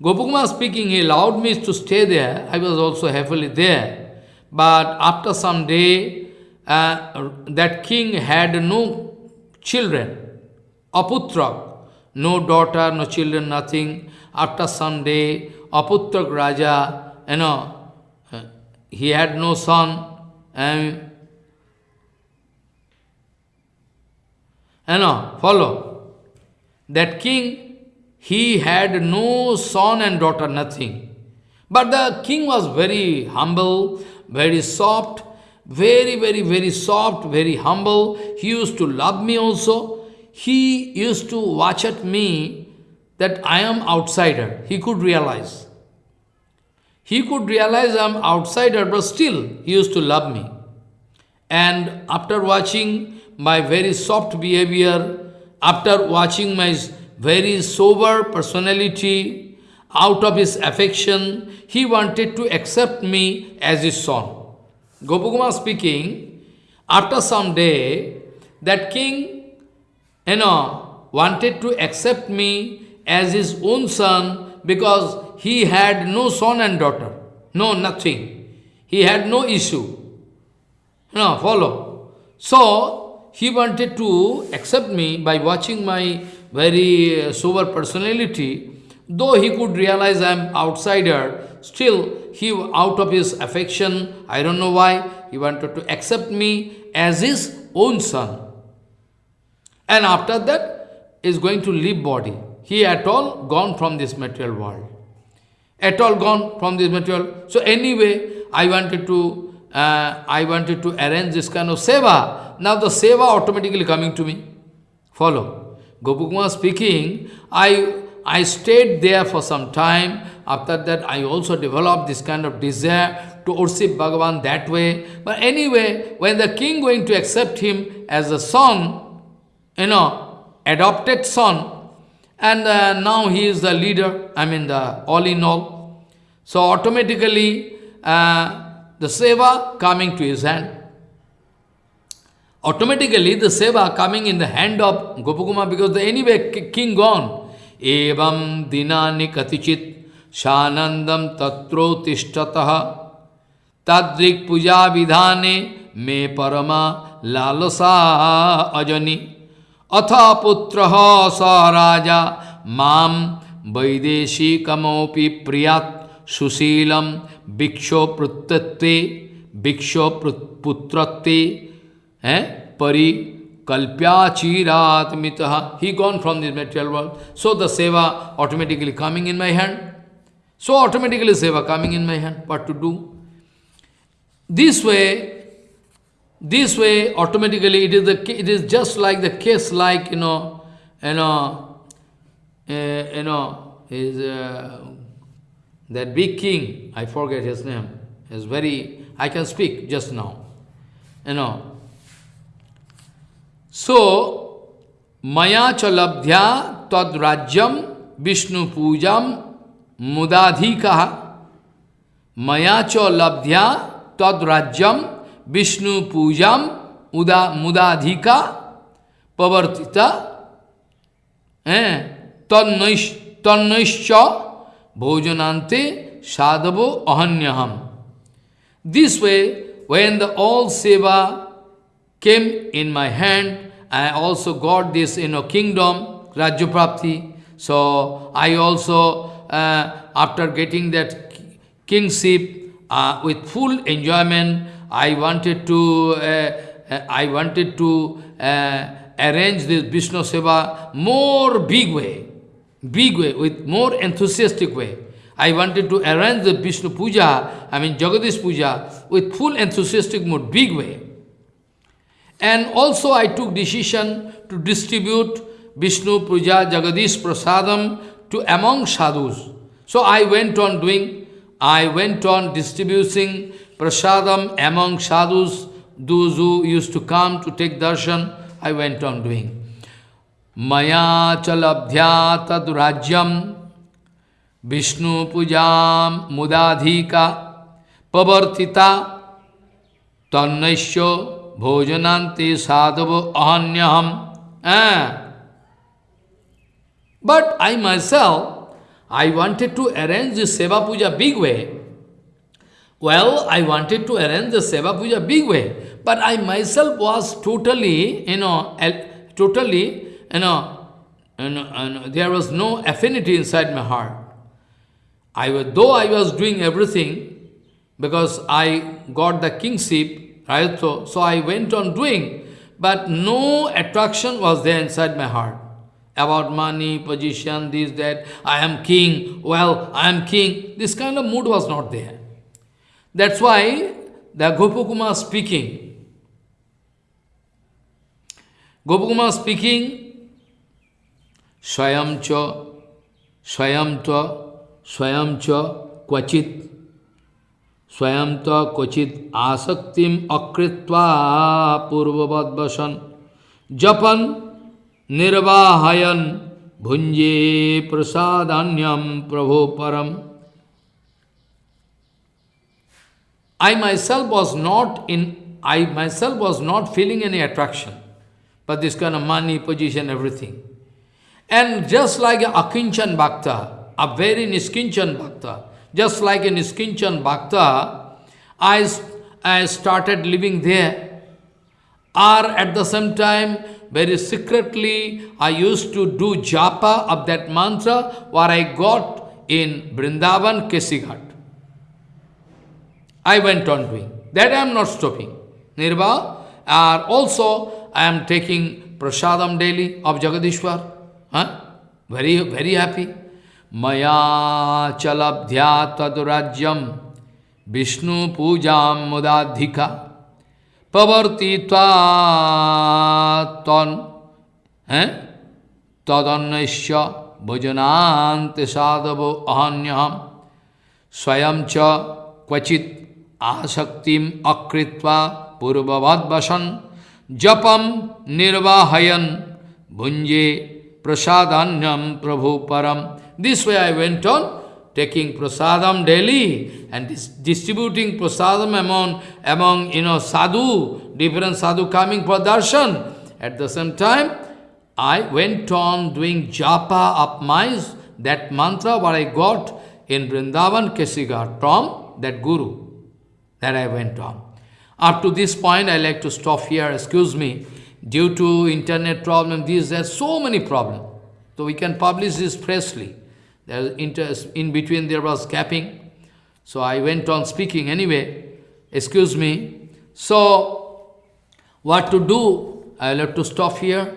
Gopakumar speaking, he allowed me to stay there. I was also happily there. But after some day, uh, that king had no children, aputra, no daughter, no children, nothing. After some day, aputrak Raja, you know, uh, he had no son, and You know, follow. That king, he had no son and daughter, nothing. But the king was very humble, very soft, very, very, very soft, very humble. He used to love me also. He used to watch at me that I am outsider. He could realize. He could realize I am outsider, but still he used to love me. And after watching my very soft behavior, after watching my very sober personality, out of his affection, he wanted to accept me as his son. Gopakumar speaking, after some day, that king you know, wanted to accept me as his own son because he had no son and daughter. No, nothing. He had no issue. No, follow. So, he wanted to accept me by watching my very uh, sober personality. Though he could realize I am outsider, still he, out of his affection, I don't know why, he wanted to accept me as his own son. And after that, is going to leave body. He at all gone from this material world. At all gone from this material. So anyway, I wanted to uh, I wanted to arrange this kind of seva. Now the seva automatically coming to me. Follow. Gopakumar speaking, I, I stayed there for some time. After that, I also developed this kind of desire to worship Bhagavan that way. But anyway, when the king going to accept him as a son, you know, adopted son, and uh, now he is the leader, I mean the all in all. So automatically, uh, the seva coming to his hand. Automatically, the seva coming in the hand of Gopakumar because the anyway king gone. एवं दिनानि कतिचित सानंदम तत्रोतिष्ठत तद्रिक पूजा विधाने मे परमा लालसा अजनी। अथ पुत्र स राजा माम वैदेशिकमपि प्रियात् सुशीलम भिक्षोपृत्ते भिक्षोपुत्रत्ते हैं, परी Kalpya chirat mitaha. He gone from this material world. So the seva automatically coming in my hand. So automatically seva coming in my hand. What to do? This way, this way automatically it is the it is just like the case like you know you know uh, you know is uh, that big king I forget his name is very I can speak just now you know सो मया च लब्ध्या तद्राज्यम विष्णु पूजा मुदाधिका। मया च लब्ध्या तद्राज्यम विष्णु पूजा उदा, मुदाधिका प्रवर्तिता। हैं तन्नैश साधवो अहन्यहम। This way when the all seva came in my hand I also got this you know, kingdom, Rajyaprapti. So I also, uh, after getting that kingship uh, with full enjoyment, I wanted to, uh, uh I wanted to uh, arrange this Vishnu Seva more big way big way, with more enthusiastic way. I wanted to arrange the Vishnu Puja, I mean Jagadish Puja, with full enthusiastic mood, big way. And also I took decision to distribute Vishnu Puja Jagadish Prasadam to among sadhus. So I went on doing, I went on distributing prasadam among sadhus, those who used to come to take darshan, I went on doing. Maya chalabdhya tad rajyam Vishnu pujam mudadhika pavartita tannaisya bhojananti sadhavo ahanyaham. Eh? But I myself, I wanted to arrange the Seva Puja big way. Well, I wanted to arrange the Seva Puja big way, but I myself was totally, you know, totally, you know, you know there was no affinity inside my heart. I was, though I was doing everything, because I got the kingship, right? So, so I went on doing, but no attraction was there inside my heart. About money, position, this, that, I am king, well, I am king. This kind of mood was not there. That's why the Gopakumar speaking. Gopakumar speaking, Swayam cha, Swayam ta, स्वयं तो क्वचित आसक्तिम अकृत्वा पूर्ववत वसन जपन निर्वाहयन भुंजे प्रसादान्यम प्रभो परम I myself was not in I myself was not feeling any attraction. for this kind of money, position, everything. And just like a Akinchan Bhakta, a very Niskinchan Bhakta, just like a Niskinchan Bhakta, I, I started living there. Or at the same time, very secretly, I used to do japa of that mantra what I got in Vrindavan Kesighat. I went on doing. That I am not stopping. Nirva, or also I am taking prasadam daily of Jagadishwar. Huh? Very, very happy. Maya chalabdhya tadurajyam Vishnu pujam mudadhika pavarti ton eh? tadannasya bhajanante sadhavo ahanyam swayam cha kvachit asaktim akritva purvavad vasan japam nirvahayan bhunje prasadanyam prabhu param. This way I went on, taking prasadam daily and dis distributing prasadam among, among you know, sadhu, different sadhu coming for darshan. At the same time, I went on doing japa of my, that mantra what I got in Vrindavan Kesighat from that guru. That I went on. Up to this point, I like to stop here, excuse me due to internet problem, these, there are so many problems. So we can publish this freshly. There was in between there was capping. So I went on speaking anyway. Excuse me. So what to do? I'll have to stop here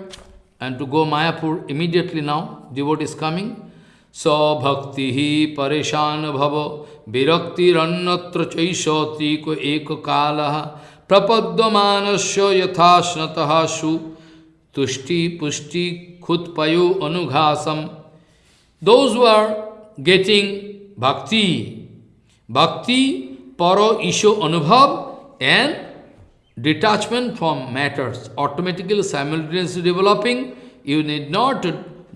and to go Mayapur immediately now. Devotee is coming. So bhakti hi parishan bhava virakti rannatra chaisati ko ekakalaha prapadmanasya yathasnataha su tushti pushti khutpayo anughasam those who are getting bhakti, bhakti, paro, isho, anubhav, and detachment from matters, automatically, simultaneously developing, you need not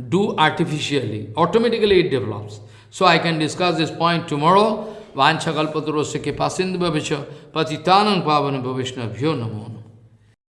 do artificially. Automatically it develops. So I can discuss this point tomorrow. Vanchakalpaturosya kipasindhu bhavisha patitanam pavanam bhavishnabhyo namo.